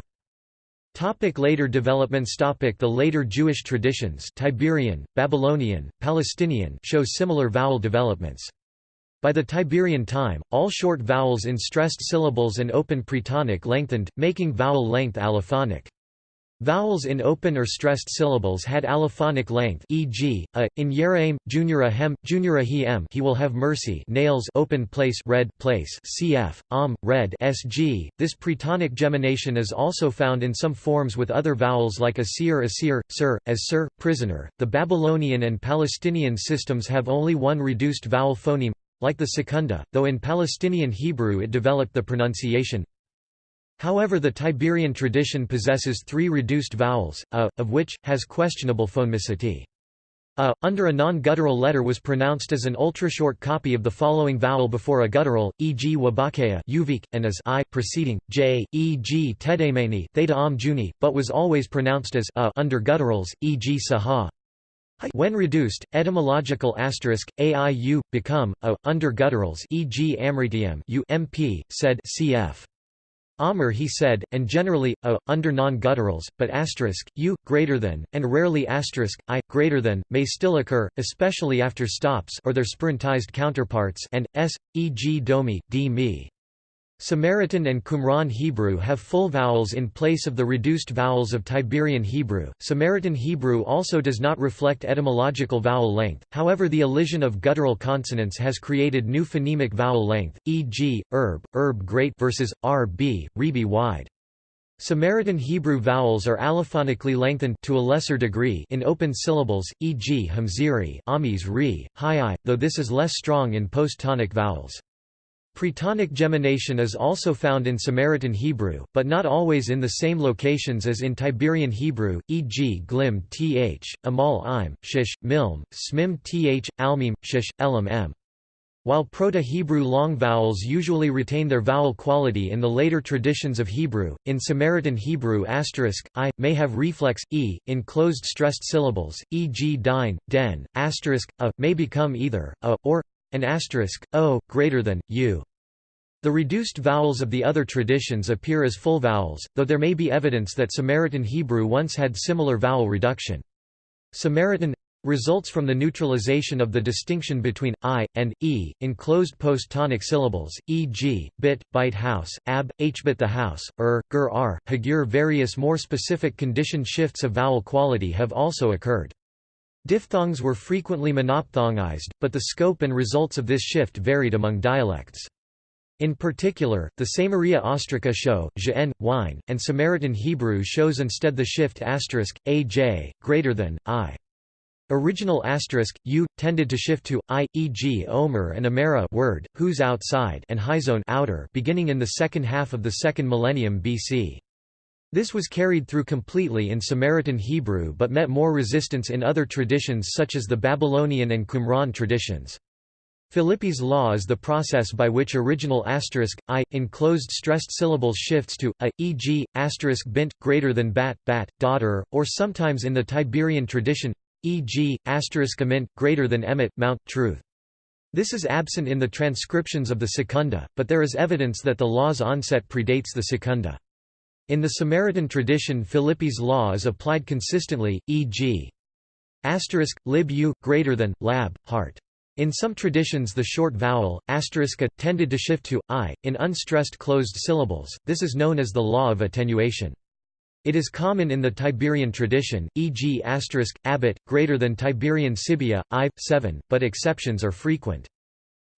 Topic later developments Topic The later Jewish traditions Tiberian, Babylonian, Palestinian show similar vowel developments. By the Tiberian time, all short vowels in stressed syllables and open pretonic lengthened, making vowel length allophonic. Vowels in open or stressed syllables had allophonic length e.g., a, in Yeraim, junior hem, junior he em he will have mercy nails open place red place cf, am, red sg. This pretonic gemination is also found in some forms with other vowels like asir asir, sir, as sir, prisoner. The Babylonian and Palestinian systems have only one reduced vowel phoneme like the secunda, though in Palestinian Hebrew it developed the pronunciation However the Tiberian tradition possesses three reduced vowels, a, of which, has questionable phonemicity. A, under a non-guttural letter was pronounced as an ultra-short copy of the following vowel before a guttural, e.g. wabakea and as i preceding, j, e.g. tedemeni juni, but was always pronounced as a under gutturals, e.g. saha. When reduced, etymological asterisk aiu become a under gutturals, e.g. amritium u mp said cf. Amr he said, and generally, a, under non-gutturals, but asterisk, u, greater than, and rarely asterisk, i, greater than, may still occur, especially after stops or their spirantized counterparts and, s, e.g. domi, d me. Samaritan and Qumran Hebrew have full vowels in place of the reduced vowels of Tiberian Hebrew. Samaritan Hebrew also does not reflect etymological vowel length, however, the elision of guttural consonants has created new phonemic vowel length, e.g., herb, herb great versus rb, rebi wide. Samaritan Hebrew vowels are allophonically lengthened to a lesser degree in open syllables, e.g. hamziri, amis ri, hi though this is less strong in post-tonic vowels. Pretonic gemination is also found in Samaritan Hebrew, but not always in the same locations as in Tiberian Hebrew, e.g. glim th, amal im, shish, milm, smim th, almim, shish, elam m. While Proto-Hebrew long vowels usually retain their vowel quality in the later traditions of Hebrew, in Samaritan Hebrew asterisk, i, may have reflex, e, in closed stressed syllables, e.g. dine, den, asterisk, a, may become either, a, or, and asterisk, o, greater than, u. The reduced vowels of the other traditions appear as full vowels, though there may be evidence that Samaritan Hebrew once had similar vowel reduction. Samaritan results from the neutralization of the distinction between i and e in closed post-tonic syllables, e.g., bit, bite house, ab, hbit the house, er, gur r, hagur. Various more specific condition shifts of vowel quality have also occurred. Diphthongs were frequently monophthongized, but the scope and results of this shift varied among dialects. In particular, the Samaria Ostraca show, j'en, wine, and Samaritan Hebrew shows instead the shift asterisk, aj, greater than, i. Original asterisk, u, tended to shift to, i, e.g. omer and amera word, whose outside and hyzone outer beginning in the second half of the second millennium BC. This was carried through completely in Samaritan Hebrew but met more resistance in other traditions such as the Babylonian and Qumran traditions. Philippi's law is the process by which original asterisk i enclosed stressed syllables shifts to a, e.g., asterisk bint greater than bat, bat, daughter, or sometimes in the Tiberian tradition, e.g., asterisk amint greater than emet, mount, truth. This is absent in the transcriptions of the secunda, but there is evidence that the law's onset predates the secunda. In the Samaritan tradition Philippi's law is applied consistently, e.g. asterisk, lib u, greater than, lab, heart. In some traditions the short vowel, asterisk a, tended to shift to, i, in unstressed closed syllables, this is known as the law of attenuation. It is common in the Tiberian tradition, e.g. asterisk, abbot, greater than Tiberian Sibia, i, 7, but exceptions are frequent.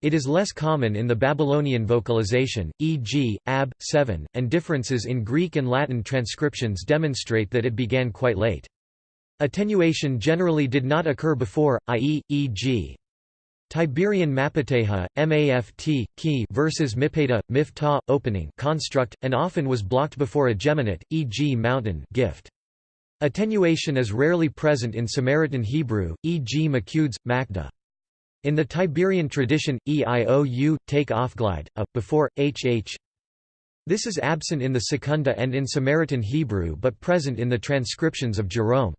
It is less common in the Babylonian vocalization, e.g., ab. 7, and differences in Greek and Latin transcriptions demonstrate that it began quite late. Attenuation generally did not occur before, i.e., e.g. Tiberian mapateha, maft, key versus mipeta, mifta, opening construct, and often was blocked before a geminate, e.g. mountain gift. Attenuation is rarely present in Samaritan Hebrew, e.g. makudes, makda. In the Tiberian tradition, eiou, take off glide, a, before, hh. This is absent in the Secunda and in Samaritan Hebrew but present in the transcriptions of Jerome.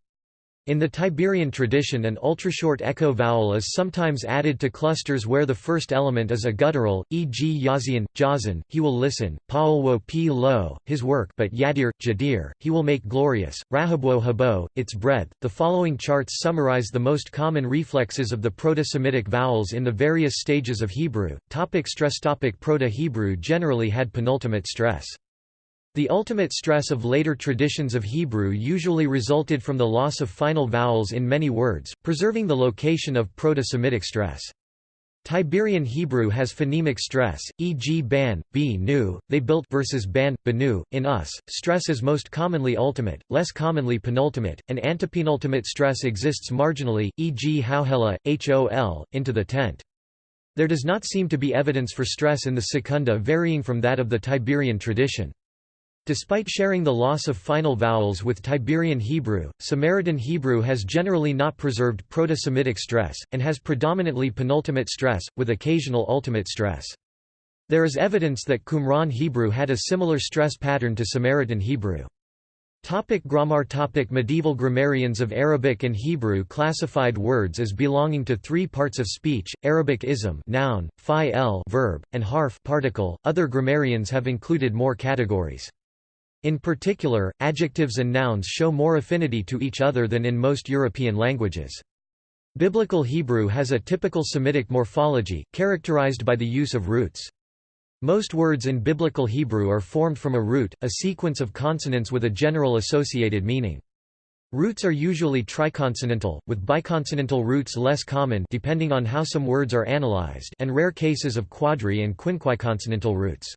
In the Tiberian tradition an ultrashort echo vowel is sometimes added to clusters where the first element is a guttural, e.g. Yazian, Jazan, he will listen, Paulwo p lo, his work but Yadir, Jadir, he will make glorious, Rahabwo habo, its breadth. The following charts summarize the most common reflexes of the Proto-Semitic vowels in the various stages of Hebrew. Topic stress Topic Proto-Hebrew generally had penultimate stress. The ultimate stress of later traditions of Hebrew usually resulted from the loss of final vowels in many words, preserving the location of Proto-Semitic stress. Tiberian Hebrew has phonemic stress, e.g. ban, b nu, they built versus ban, banu. In us, stress is most commonly ultimate, less commonly penultimate, and antepenultimate stress exists marginally, e.g. hauhela, hol, into the tent. There does not seem to be evidence for stress in the secunda varying from that of the Tiberian tradition. Despite sharing the loss of final vowels with Tiberian Hebrew, Samaritan Hebrew has generally not preserved Proto-Semitic stress, and has predominantly penultimate stress, with occasional ultimate stress. There is evidence that Qumran Hebrew had a similar stress pattern to Samaritan Hebrew. Topic grammar topic Medieval grammarians of Arabic and Hebrew classified words as belonging to three parts of speech, Arabic ism noun, fa'il verb, and harf particle. Other grammarians have included more categories. In particular, adjectives and nouns show more affinity to each other than in most European languages. Biblical Hebrew has a typical Semitic morphology, characterized by the use of roots. Most words in Biblical Hebrew are formed from a root, a sequence of consonants with a general associated meaning. Roots are usually triconsonantal, with biconsonantal roots less common depending on how some words are analyzed and rare cases of quadri- and quinquiconsonantal roots.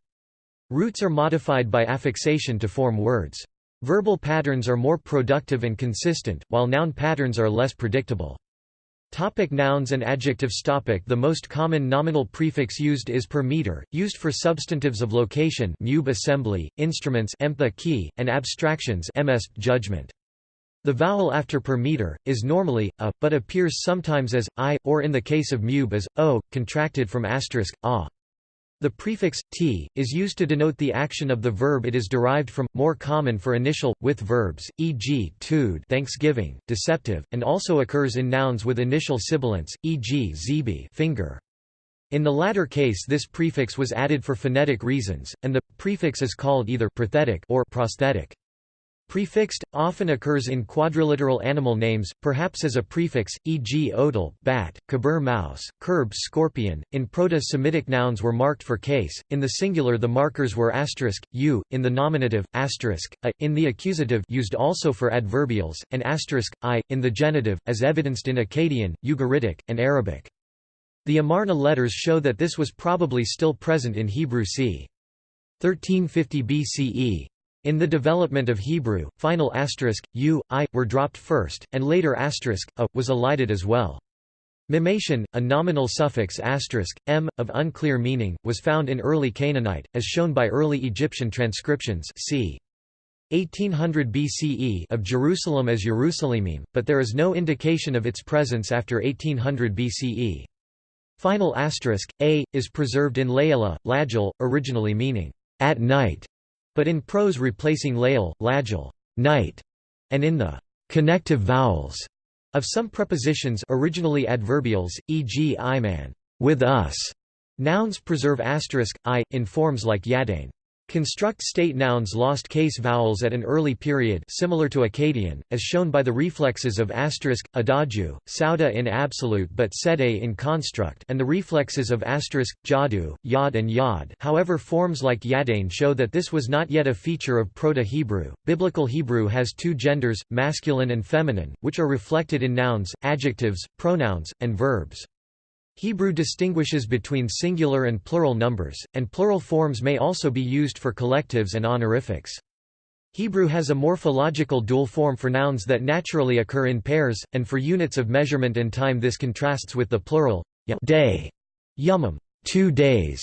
Roots are modified by affixation to form words. Verbal patterns are more productive and consistent, while noun patterns are less predictable. Topic nouns and adjectives topic The most common nominal prefix used is per meter, used for substantives of location mube assembly, instruments key, and abstractions ms judgment. The vowel after per meter, is normally, a, but appears sometimes as, i, or in the case of mube as, o, contracted from asterisk, a. The prefix t is used to denote the action of the verb it is derived from, more common for initial with verbs, e.g. tude, Thanksgiving, deceptive, and also occurs in nouns with initial sibilants, e.g. zibi, finger. In the latter case this prefix was added for phonetic reasons, and the prefix is called either prothetic or prosthetic. Prefixed, often occurs in quadriliteral animal names, perhaps as a prefix, e.g. odal bat, kabur mouse, kerb scorpion. In Proto-Semitic nouns were marked for case, in the singular the markers were asterisk, u, in the nominative, asterisk, a, in the accusative used also for adverbials, and asterisk, i, in the genitive, as evidenced in Akkadian, Ugaritic, and Arabic. The Amarna letters show that this was probably still present in Hebrew c. 1350 BCE. In the development of Hebrew, final asterisk, u, i, were dropped first, and later asterisk, a, was elided as well. Mimation, a nominal suffix asterisk, m, of unclear meaning, was found in early Canaanite, as shown by early Egyptian transcriptions c. 1800 BCE of Jerusalem as Jerusalemim, but there is no indication of its presence after 1800 BCE. Final asterisk, a, is preserved in Layla, Lajal, originally meaning, at night, but in prose replacing lael, lagil, night, and in the connective vowels of some prepositions originally adverbials, e.g. iman, with us. Nouns preserve asterisk i in forms like yadain. Construct state nouns lost case vowels at an early period similar to Akkadian, as shown by the reflexes of asterisk, adaju, sauda in absolute but sede in construct and the reflexes of asterisk, jadu, yad and yad however forms like yadain show that this was not yet a feature of Proto-Hebrew. Biblical Hebrew has two genders, masculine and feminine, which are reflected in nouns, adjectives, pronouns, and verbs. Hebrew distinguishes between singular and plural numbers, and plural forms may also be used for collectives and honorifics. Hebrew has a morphological dual form for nouns that naturally occur in pairs, and for units of measurement and time this contrasts with the plural day, yumum, two days,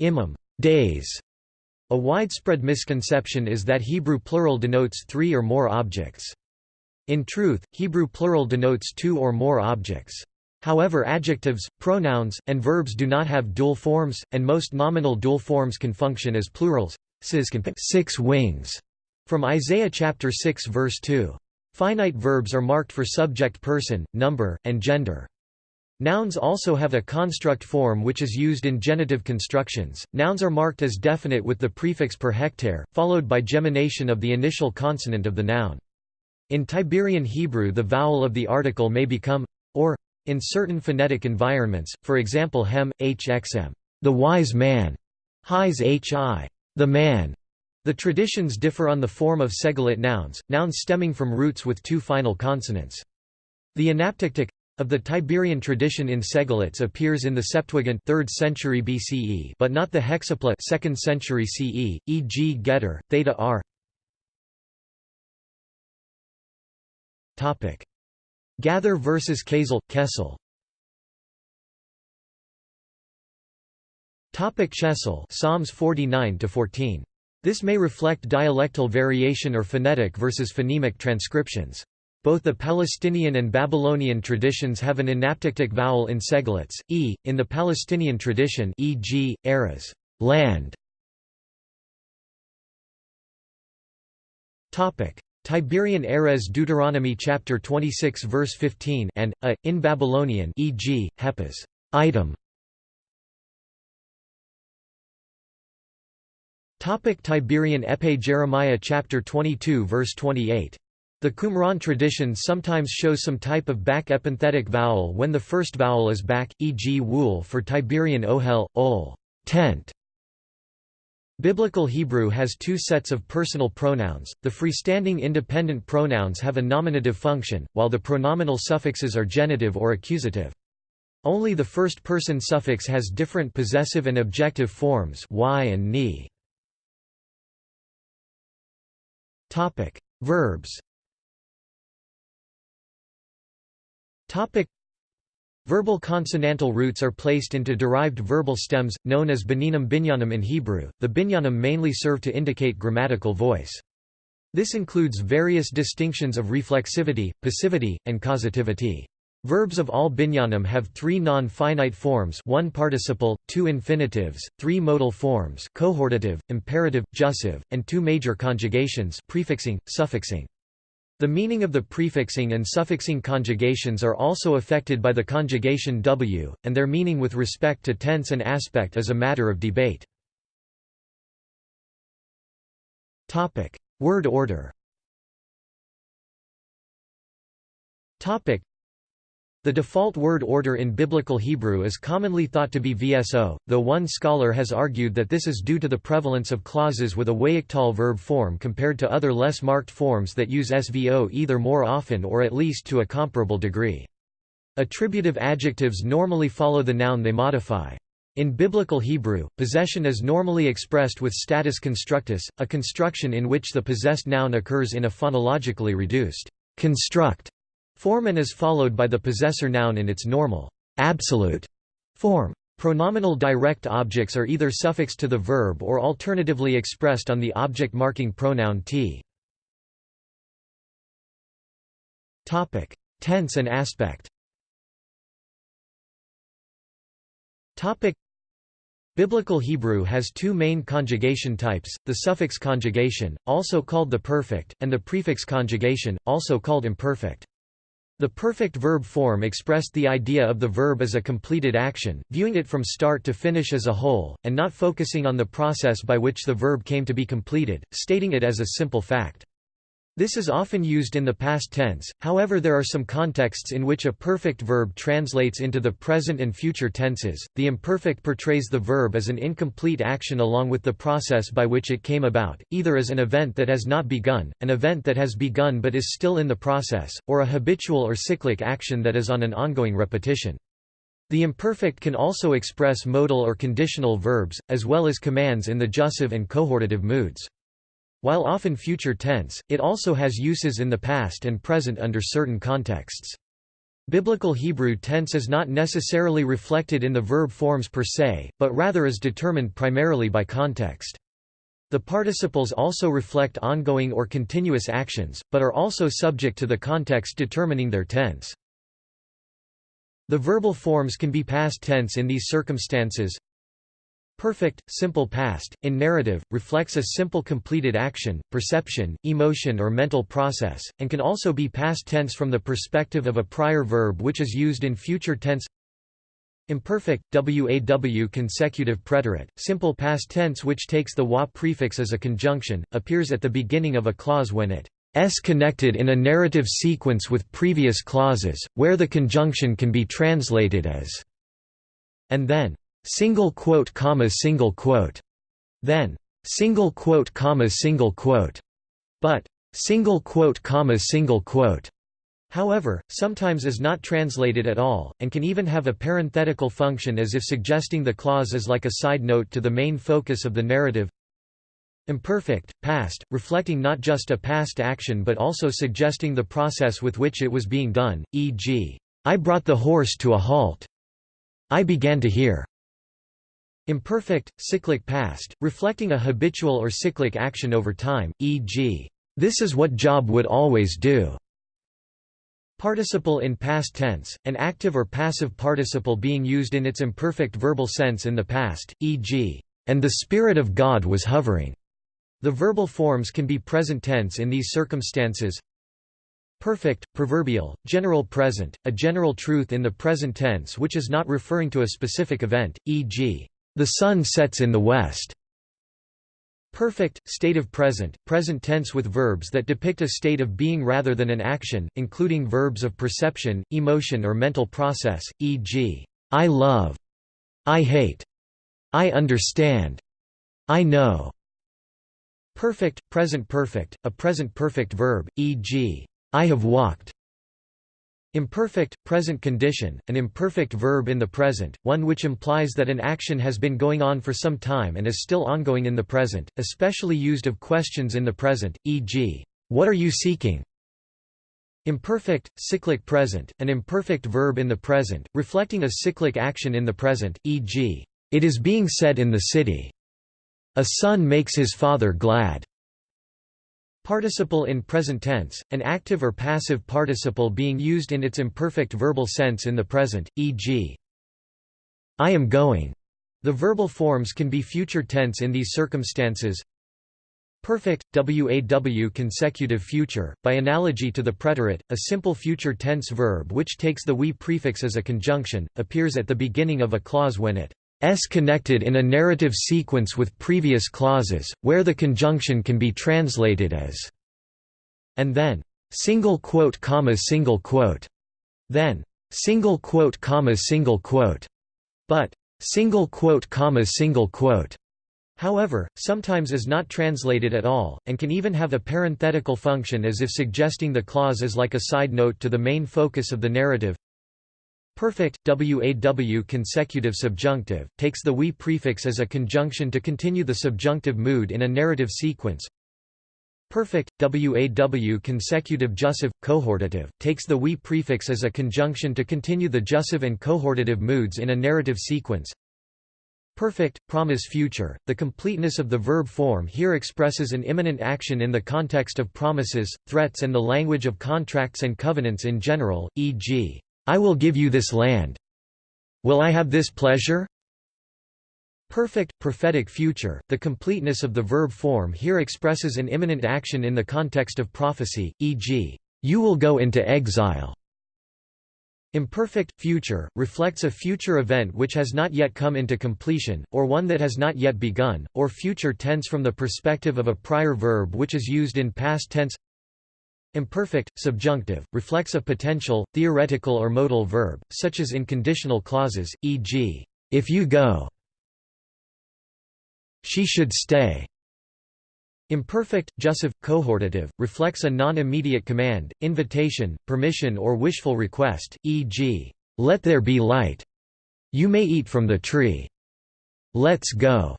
imam, days. A widespread misconception is that Hebrew plural denotes three or more objects. In truth, Hebrew plural denotes two or more objects. However adjectives, pronouns, and verbs do not have dual forms, and most nominal dual forms can function as plurals. Six wings, from Isaiah chapter 6 verse 2. Finite verbs are marked for subject person, number, and gender. Nouns also have a construct form which is used in genitive constructions. Nouns are marked as definite with the prefix per hectare, followed by gemination of the initial consonant of the noun. In Tiberian Hebrew the vowel of the article may become or in certain phonetic environments, for example hem, hxm, the wise man, his hi, the man. The traditions differ on the form of segolate nouns, nouns stemming from roots with two final consonants. The anaptyctic of the Tiberian tradition in segolates appears in the Septuagint 3rd century BCE but not the hexapla 2nd century CE, e.g. getter, theta r. Topic: Gather versus Kessel, Kessel. Topic Chessel Psalms 49 to 14. This may reflect dialectal variation or phonetic versus phonemic transcriptions. Both the Palestinian and Babylonian traditions have an anaptyctic vowel in segolates, e, in the Palestinian tradition e.g., eras land. Topic: Tiberian Erez Deuteronomy chapter 26 verse 15 and a in Babylonian e.g. Hepas item Topic Tiberian Epe Jeremiah chapter 22 verse 28 the Qumran tradition sometimes shows some type of back epenthetic vowel when the first vowel is back, e.g. wool for Tiberian ohel, ol, tent, Biblical Hebrew has two sets of personal pronouns. The freestanding independent pronouns have a nominative function, while the pronominal suffixes are genitive or accusative. Only the first person suffix has different possessive and objective forms y and ni. Topic: Verbs. Topic: Verbal consonantal roots are placed into derived verbal stems, known as bininum binyanim in Hebrew. The binyanim mainly serve to indicate grammatical voice. This includes various distinctions of reflexivity, passivity, and causativity. Verbs of all binyanim have three non-finite forms one participle, two infinitives, three modal forms cohortative, imperative, jussive, and two major conjugations prefixing, suffixing. The meaning of the prefixing and suffixing conjugations are also affected by the conjugation w, and their meaning with respect to tense and aspect is a matter of debate. Word order the default word order in Biblical Hebrew is commonly thought to be VSO, though one scholar has argued that this is due to the prevalence of clauses with a wayyiqtol verb form compared to other less marked forms that use SVO either more often or at least to a comparable degree. Attributive adjectives normally follow the noun they modify. In Biblical Hebrew, possession is normally expressed with status constructus, a construction in which the possessed noun occurs in a phonologically reduced construct Form and is followed by the possessor noun in its normal, absolute form. Pronominal direct objects are either suffixed to the verb or alternatively expressed on the object marking pronoun t. Topic: Tense and aspect. Topic: Biblical Hebrew has two main conjugation types, the suffix conjugation, also called the perfect, and the prefix conjugation, also called imperfect. The perfect verb form expressed the idea of the verb as a completed action, viewing it from start to finish as a whole, and not focusing on the process by which the verb came to be completed, stating it as a simple fact. This is often used in the past tense, however there are some contexts in which a perfect verb translates into the present and future tenses. The imperfect portrays the verb as an incomplete action along with the process by which it came about, either as an event that has not begun, an event that has begun but is still in the process, or a habitual or cyclic action that is on an ongoing repetition. The imperfect can also express modal or conditional verbs, as well as commands in the jussive and cohortative moods. While often future tense, it also has uses in the past and present under certain contexts. Biblical Hebrew tense is not necessarily reflected in the verb forms per se, but rather is determined primarily by context. The participles also reflect ongoing or continuous actions, but are also subject to the context determining their tense. The verbal forms can be past tense in these circumstances. Perfect, simple past, in narrative, reflects a simple completed action, perception, emotion or mental process, and can also be past tense from the perspective of a prior verb which is used in future tense. Imperfect, waw consecutive preterite, simple past tense which takes the wa prefix as a conjunction, appears at the beginning of a clause when it s connected in a narrative sequence with previous clauses, where the conjunction can be translated as and then single quote comma single quote then single quote comma single quote but single quote comma single quote However, sometimes is not translated at all, and can even have a parenthetical function as if suggesting the clause is like a side note to the main focus of the narrative. Imperfect, past, reflecting not just a past action but also suggesting the process with which it was being done, e.g., I brought the horse to a halt. I began to hear. Imperfect, cyclic past, reflecting a habitual or cyclic action over time, e.g., this is what Job would always do. Participle in past tense, an active or passive participle being used in its imperfect verbal sense in the past, e.g., and the Spirit of God was hovering. The verbal forms can be present tense in these circumstances. Perfect, proverbial, general present, a general truth in the present tense which is not referring to a specific event, e.g., the sun sets in the west. Perfect, state of present, present tense with verbs that depict a state of being rather than an action, including verbs of perception, emotion or mental process, e.g., I love, I hate, I understand, I know. Perfect, present perfect, a present perfect verb, e.g., I have walked, Imperfect, present condition, an imperfect verb in the present, one which implies that an action has been going on for some time and is still ongoing in the present, especially used of questions in the present, e.g., what are you seeking? Imperfect, cyclic present, an imperfect verb in the present, reflecting a cyclic action in the present, e.g., it is being said in the city. A son makes his father glad. Participle in present tense, an active or passive participle being used in its imperfect verbal sense in the present, e.g. I am going. The verbal forms can be future tense in these circumstances. Perfect, waw consecutive future, by analogy to the preterite, a simple future tense verb which takes the we prefix as a conjunction, appears at the beginning of a clause when it s connected in a narrative sequence with previous clauses, where the conjunction can be translated as and then single quote comma single quote then single quote comma single quote but single quote comma single quote. However sometimes is not translated at all and can even have a parenthetical function as if suggesting the clause is like a side note to the main focus of the narrative Perfect, waw consecutive subjunctive, takes the we prefix as a conjunction to continue the subjunctive mood in a narrative sequence. Perfect, waw consecutive jussive, cohortative, takes the we prefix as a conjunction to continue the jussive and cohortative moods in a narrative sequence. Perfect, promise future, the completeness of the verb form here expresses an imminent action in the context of promises, threats and the language of contracts and covenants in general, e.g. I will give you this land. Will I have this pleasure? Perfect, prophetic future, the completeness of the verb form here expresses an imminent action in the context of prophecy, e.g., you will go into exile. Imperfect, future, reflects a future event which has not yet come into completion, or one that has not yet begun, or future tense from the perspective of a prior verb which is used in past tense Imperfect, subjunctive, reflects a potential, theoretical or modal verb, such as in conditional clauses, e.g., if you go, she should stay. Imperfect, jussive, cohortative, reflects a non-immediate command, invitation, permission or wishful request, e.g., let there be light. You may eat from the tree. Let's go.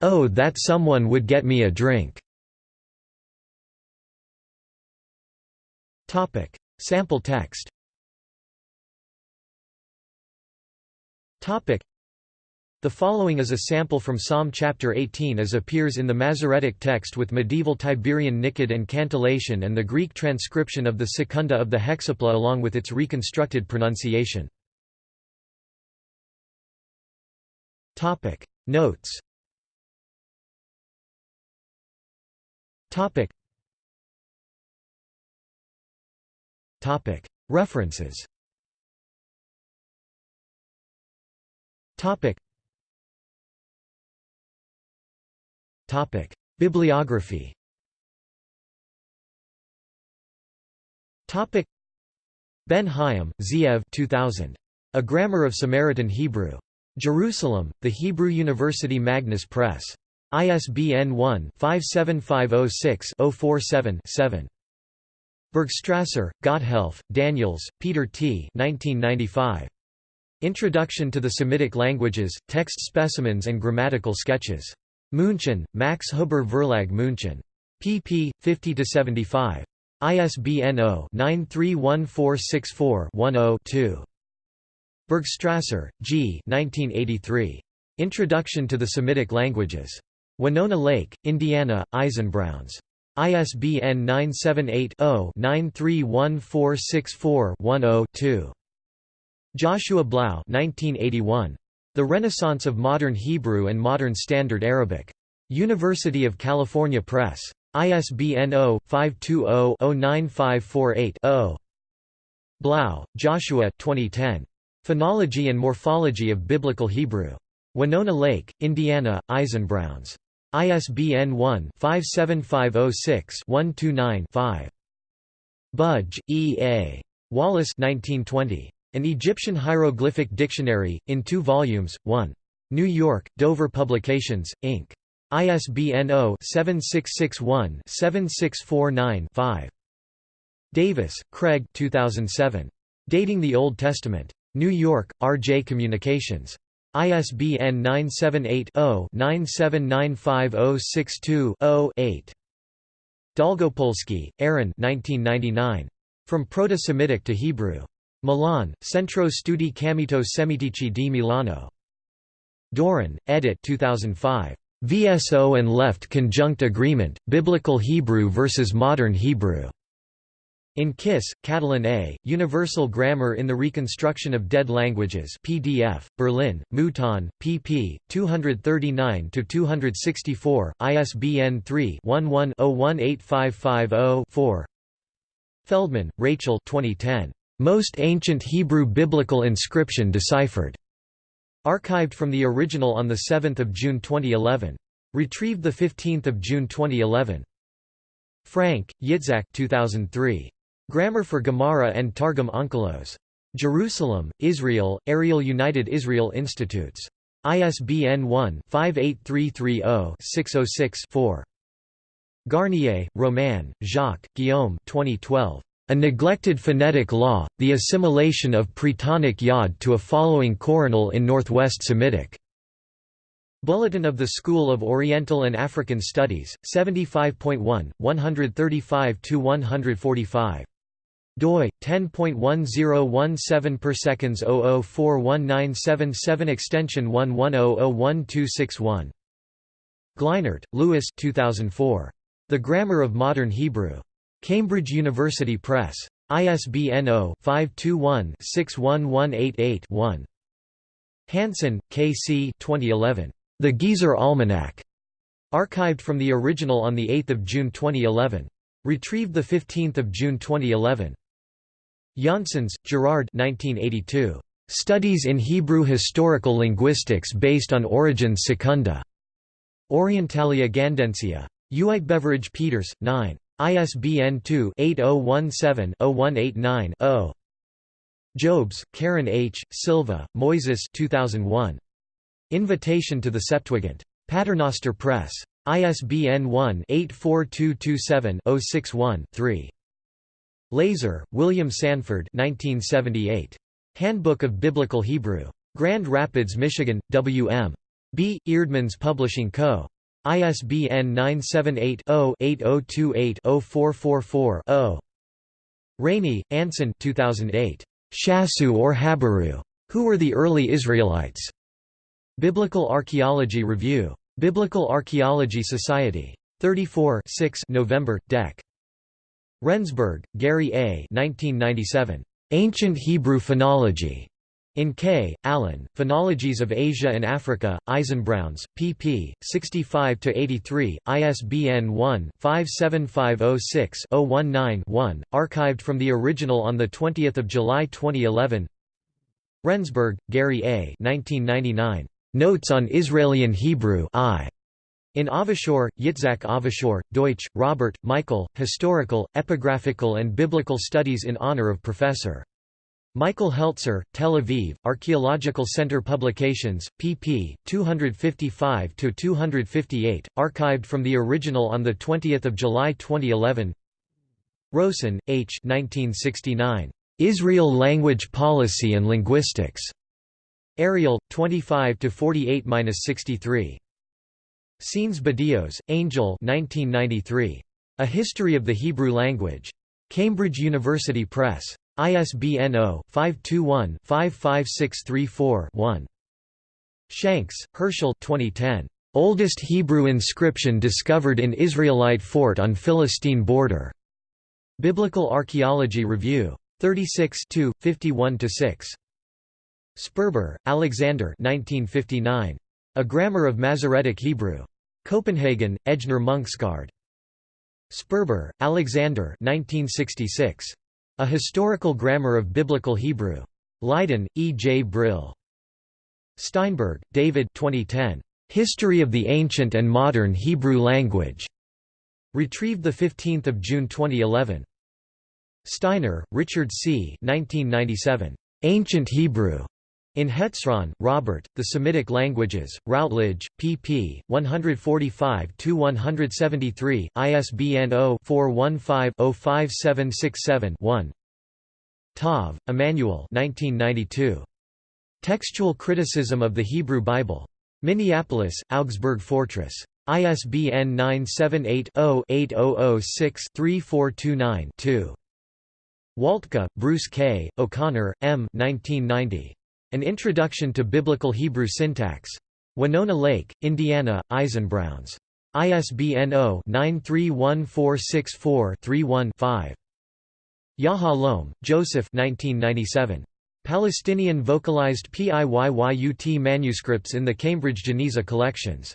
Oh that someone would get me a drink. Topic. Sample text Topic. The following is a sample from Psalm chapter 18 as appears in the Masoretic text with medieval Tiberian niqqud and cantillation and the Greek transcription of the secunda of the hexapla along with its reconstructed pronunciation. Topic. Notes Topic. References Bibliography Ben Hayim, Zeev 2000. A Grammar of Samaritan Hebrew. Jerusalem, The Hebrew University Magnus Press. ISBN 1-57506-047-7. Bergstrasser, Gotthelf, Daniels, Peter T. 1995. Introduction to the Semitic Languages, Text Specimens and Grammatical Sketches. München, Max Huber Verlag München. pp. 50–75. ISBN 0-931464-10-2. Bergstrasser, G. 1983. Introduction to the Semitic Languages. Winona Lake, Indiana, Eisenbrauns. ISBN 978-0-931464-10-2. Joshua Blau 1981. The Renaissance of Modern Hebrew and Modern Standard Arabic. University of California Press. ISBN 0-520-09548-0. Blau, Joshua 2010. Phonology and Morphology of Biblical Hebrew. Winona Lake, Indiana, Eisenbrauns. ISBN 1-57506-129-5. Budge, E. A. Wallace 1920. An Egyptian Hieroglyphic Dictionary, in two volumes, 1. New York, Dover Publications, Inc. ISBN 0-7661-7649-5. Davis, Craig 2007. Dating the Old Testament. New York, R.J. Communications. ISBN 978-0-9795062-0-8. Dolgopolsky, Aaron From Proto-Semitic to Hebrew. Milan, Centro Studi Camito Semitici di Milano. Doron, Edit 2005. VSO and Left Conjunct Agreement, Biblical Hebrew versus Modern Hebrew. In Kiss, Katalin A, Universal Grammar in the Reconstruction of Dead Languages PDF, Berlin, Mouton, pp. 239–264, ISBN 3-11-018550-4 Feldman, Rachel 2010. Most Ancient Hebrew Biblical Inscription Deciphered. Archived from the original on 7 June 2011. Retrieved 15 June 2011. Frank, Yitzhak 2003. Grammar for Gemara and Targum Onkelos. Jerusalem, Israel, Ariel United Israel Institutes. ISBN 1-58330-606-4. Garnier, Romain, Jacques, Guillaume 2012. A Neglected Phonetic Law, The Assimilation of Pretonic Yod to a Following Coronal in Northwest Semitic. Bulletin of the School of Oriental and African Studies, 75.1, 135–145 doi 10.1017 per seconds 00419777 extension 11001261 Glinert, Lewis 2004 The Grammar of Modern Hebrew Cambridge University Press ISBN 0-521-61188-1 Hansen, K. C. 2011. The Gezer Almanac. Archived from the original on 8 June 2011. Retrieved 15 June 2011. Janssens, Gerard 1982. Studies in Hebrew Historical Linguistics based on Origen's Secunda. Orientalia Gandensia. Uitgeverij Peeters, 9. ISBN 2-8017-0189-0. Jobes, Karen H., Silva, Moises 2001. Invitation to the Septuagint. Paternoster Press. ISBN 1-84227-061-3. LaSor, William Sanford 1978. Handbook of Biblical Hebrew. Grand Rapids, Michigan, W.M. B. Eerdmans Publishing Co. ISBN 978-0-8028-0444-0. Rainey, Anson 2008. Shasu or Habiru. Who were the early Israelites? Biblical Archaeology Review. Biblical Archaeology Society. 34 6 November, Dec. Rendsburg, Gary A. 1997. Ancient Hebrew Phonology. In K. Allen, Phonologies of Asia and Africa, Eisenbrauns, pp. 65–83, ISBN 1-57506-019-1, archived from the original on 20 July 2011 Rendsburg, Gary A. 1999. Notes on Israelian Hebrew I. In Avishur, Yitzhak Avishur, Deutsch, Robert, Michael, Historical, Epigraphical and Biblical Studies in honor of Professor. Michael Heltzer, Tel Aviv, Archaeological Center Publications, pp. 255–258, archived from the original on 20 July 2011 Rosen, H. 1969. Israel Language Policy and Linguistics. Ariel, 25–48–63. Sáenz-Badillos, Angel 1993. A History of the Hebrew Language. Cambridge University Press. ISBN 0-521-55634-1. Shanks, Hershel 2010. Oldest Hebrew inscription discovered in Israelite fort on Philistine border. Biblical Archaeology Review. 36 51–6. Sperber, Alexander 1959. A Grammar of Masoretic Hebrew. Copenhagen, Ejner Munksgaard. Sperber, Alexander 1966. A Historical Grammar of Biblical Hebrew. Leiden, E. J. Brill. Steinberg, David 2010. History of the Ancient and Modern Hebrew Language. Retrieved 15 June 2011. Steiner, Richard C. 1997. Ancient Hebrew. In Hetzron, Robert, The Semitic Languages, Routledge, pp. 145–173, ISBN 0-415-05767-1 Tov, Emanuel Textual Criticism of the Hebrew Bible. Minneapolis, Augsburg Fortress. ISBN 978-0-8006-3429-2. Waltke, Bruce K., O'Connor, M. 1990. An Introduction to Biblical Hebrew Syntax. Winona Lake, Indiana, Eisenbrauns. ISBN 0-931464-31-5. Yahalom, Joseph 1997. Palestinian vocalized PIYYUT manuscripts in the Cambridge Geniza collections.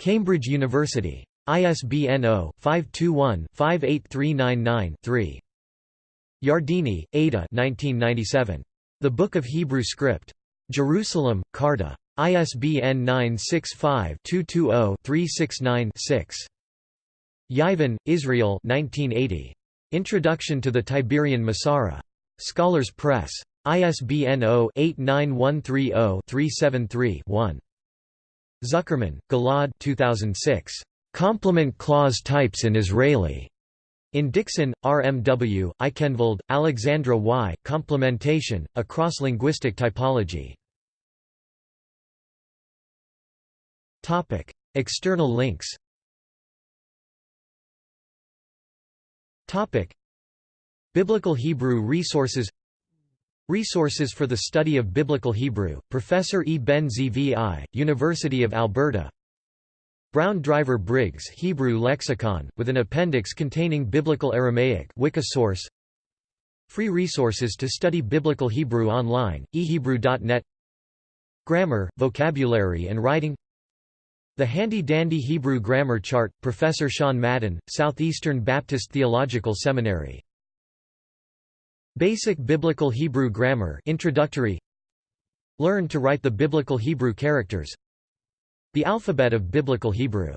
Cambridge University. ISBN 0-521-58399-3. Yardeni, Ada 1997. The Book of Hebrew Script. Jerusalem, Carta. ISBN 965-220-369-6. Yeivin, Israel 1980. Introduction to the Tiberian Masorah. Scholars Press. ISBN 0-89130-373-1. Zuckermann, Ghil'ad 2006. Complement clause types in Israeli. In Dixon, RMW, Aikhenvald, Alexandra Y., Complementation, a cross-linguistic typology. External links Biblical Hebrew resources Resources for the study of Biblical Hebrew, Professor E. Ben Zvi, University of Alberta Brown Driver Briggs Hebrew Lexicon, with an appendix containing Biblical Aramaic Wikisource Free resources to study Biblical Hebrew online, ehebrew.net Grammar, Vocabulary and Writing. The Handy-Dandy Hebrew Grammar Chart, Professor Sean Madden, Southeastern Baptist Theological Seminary. Basic Biblical Hebrew Grammar Introductory. Learn to write the Biblical Hebrew characters the alphabet of Biblical Hebrew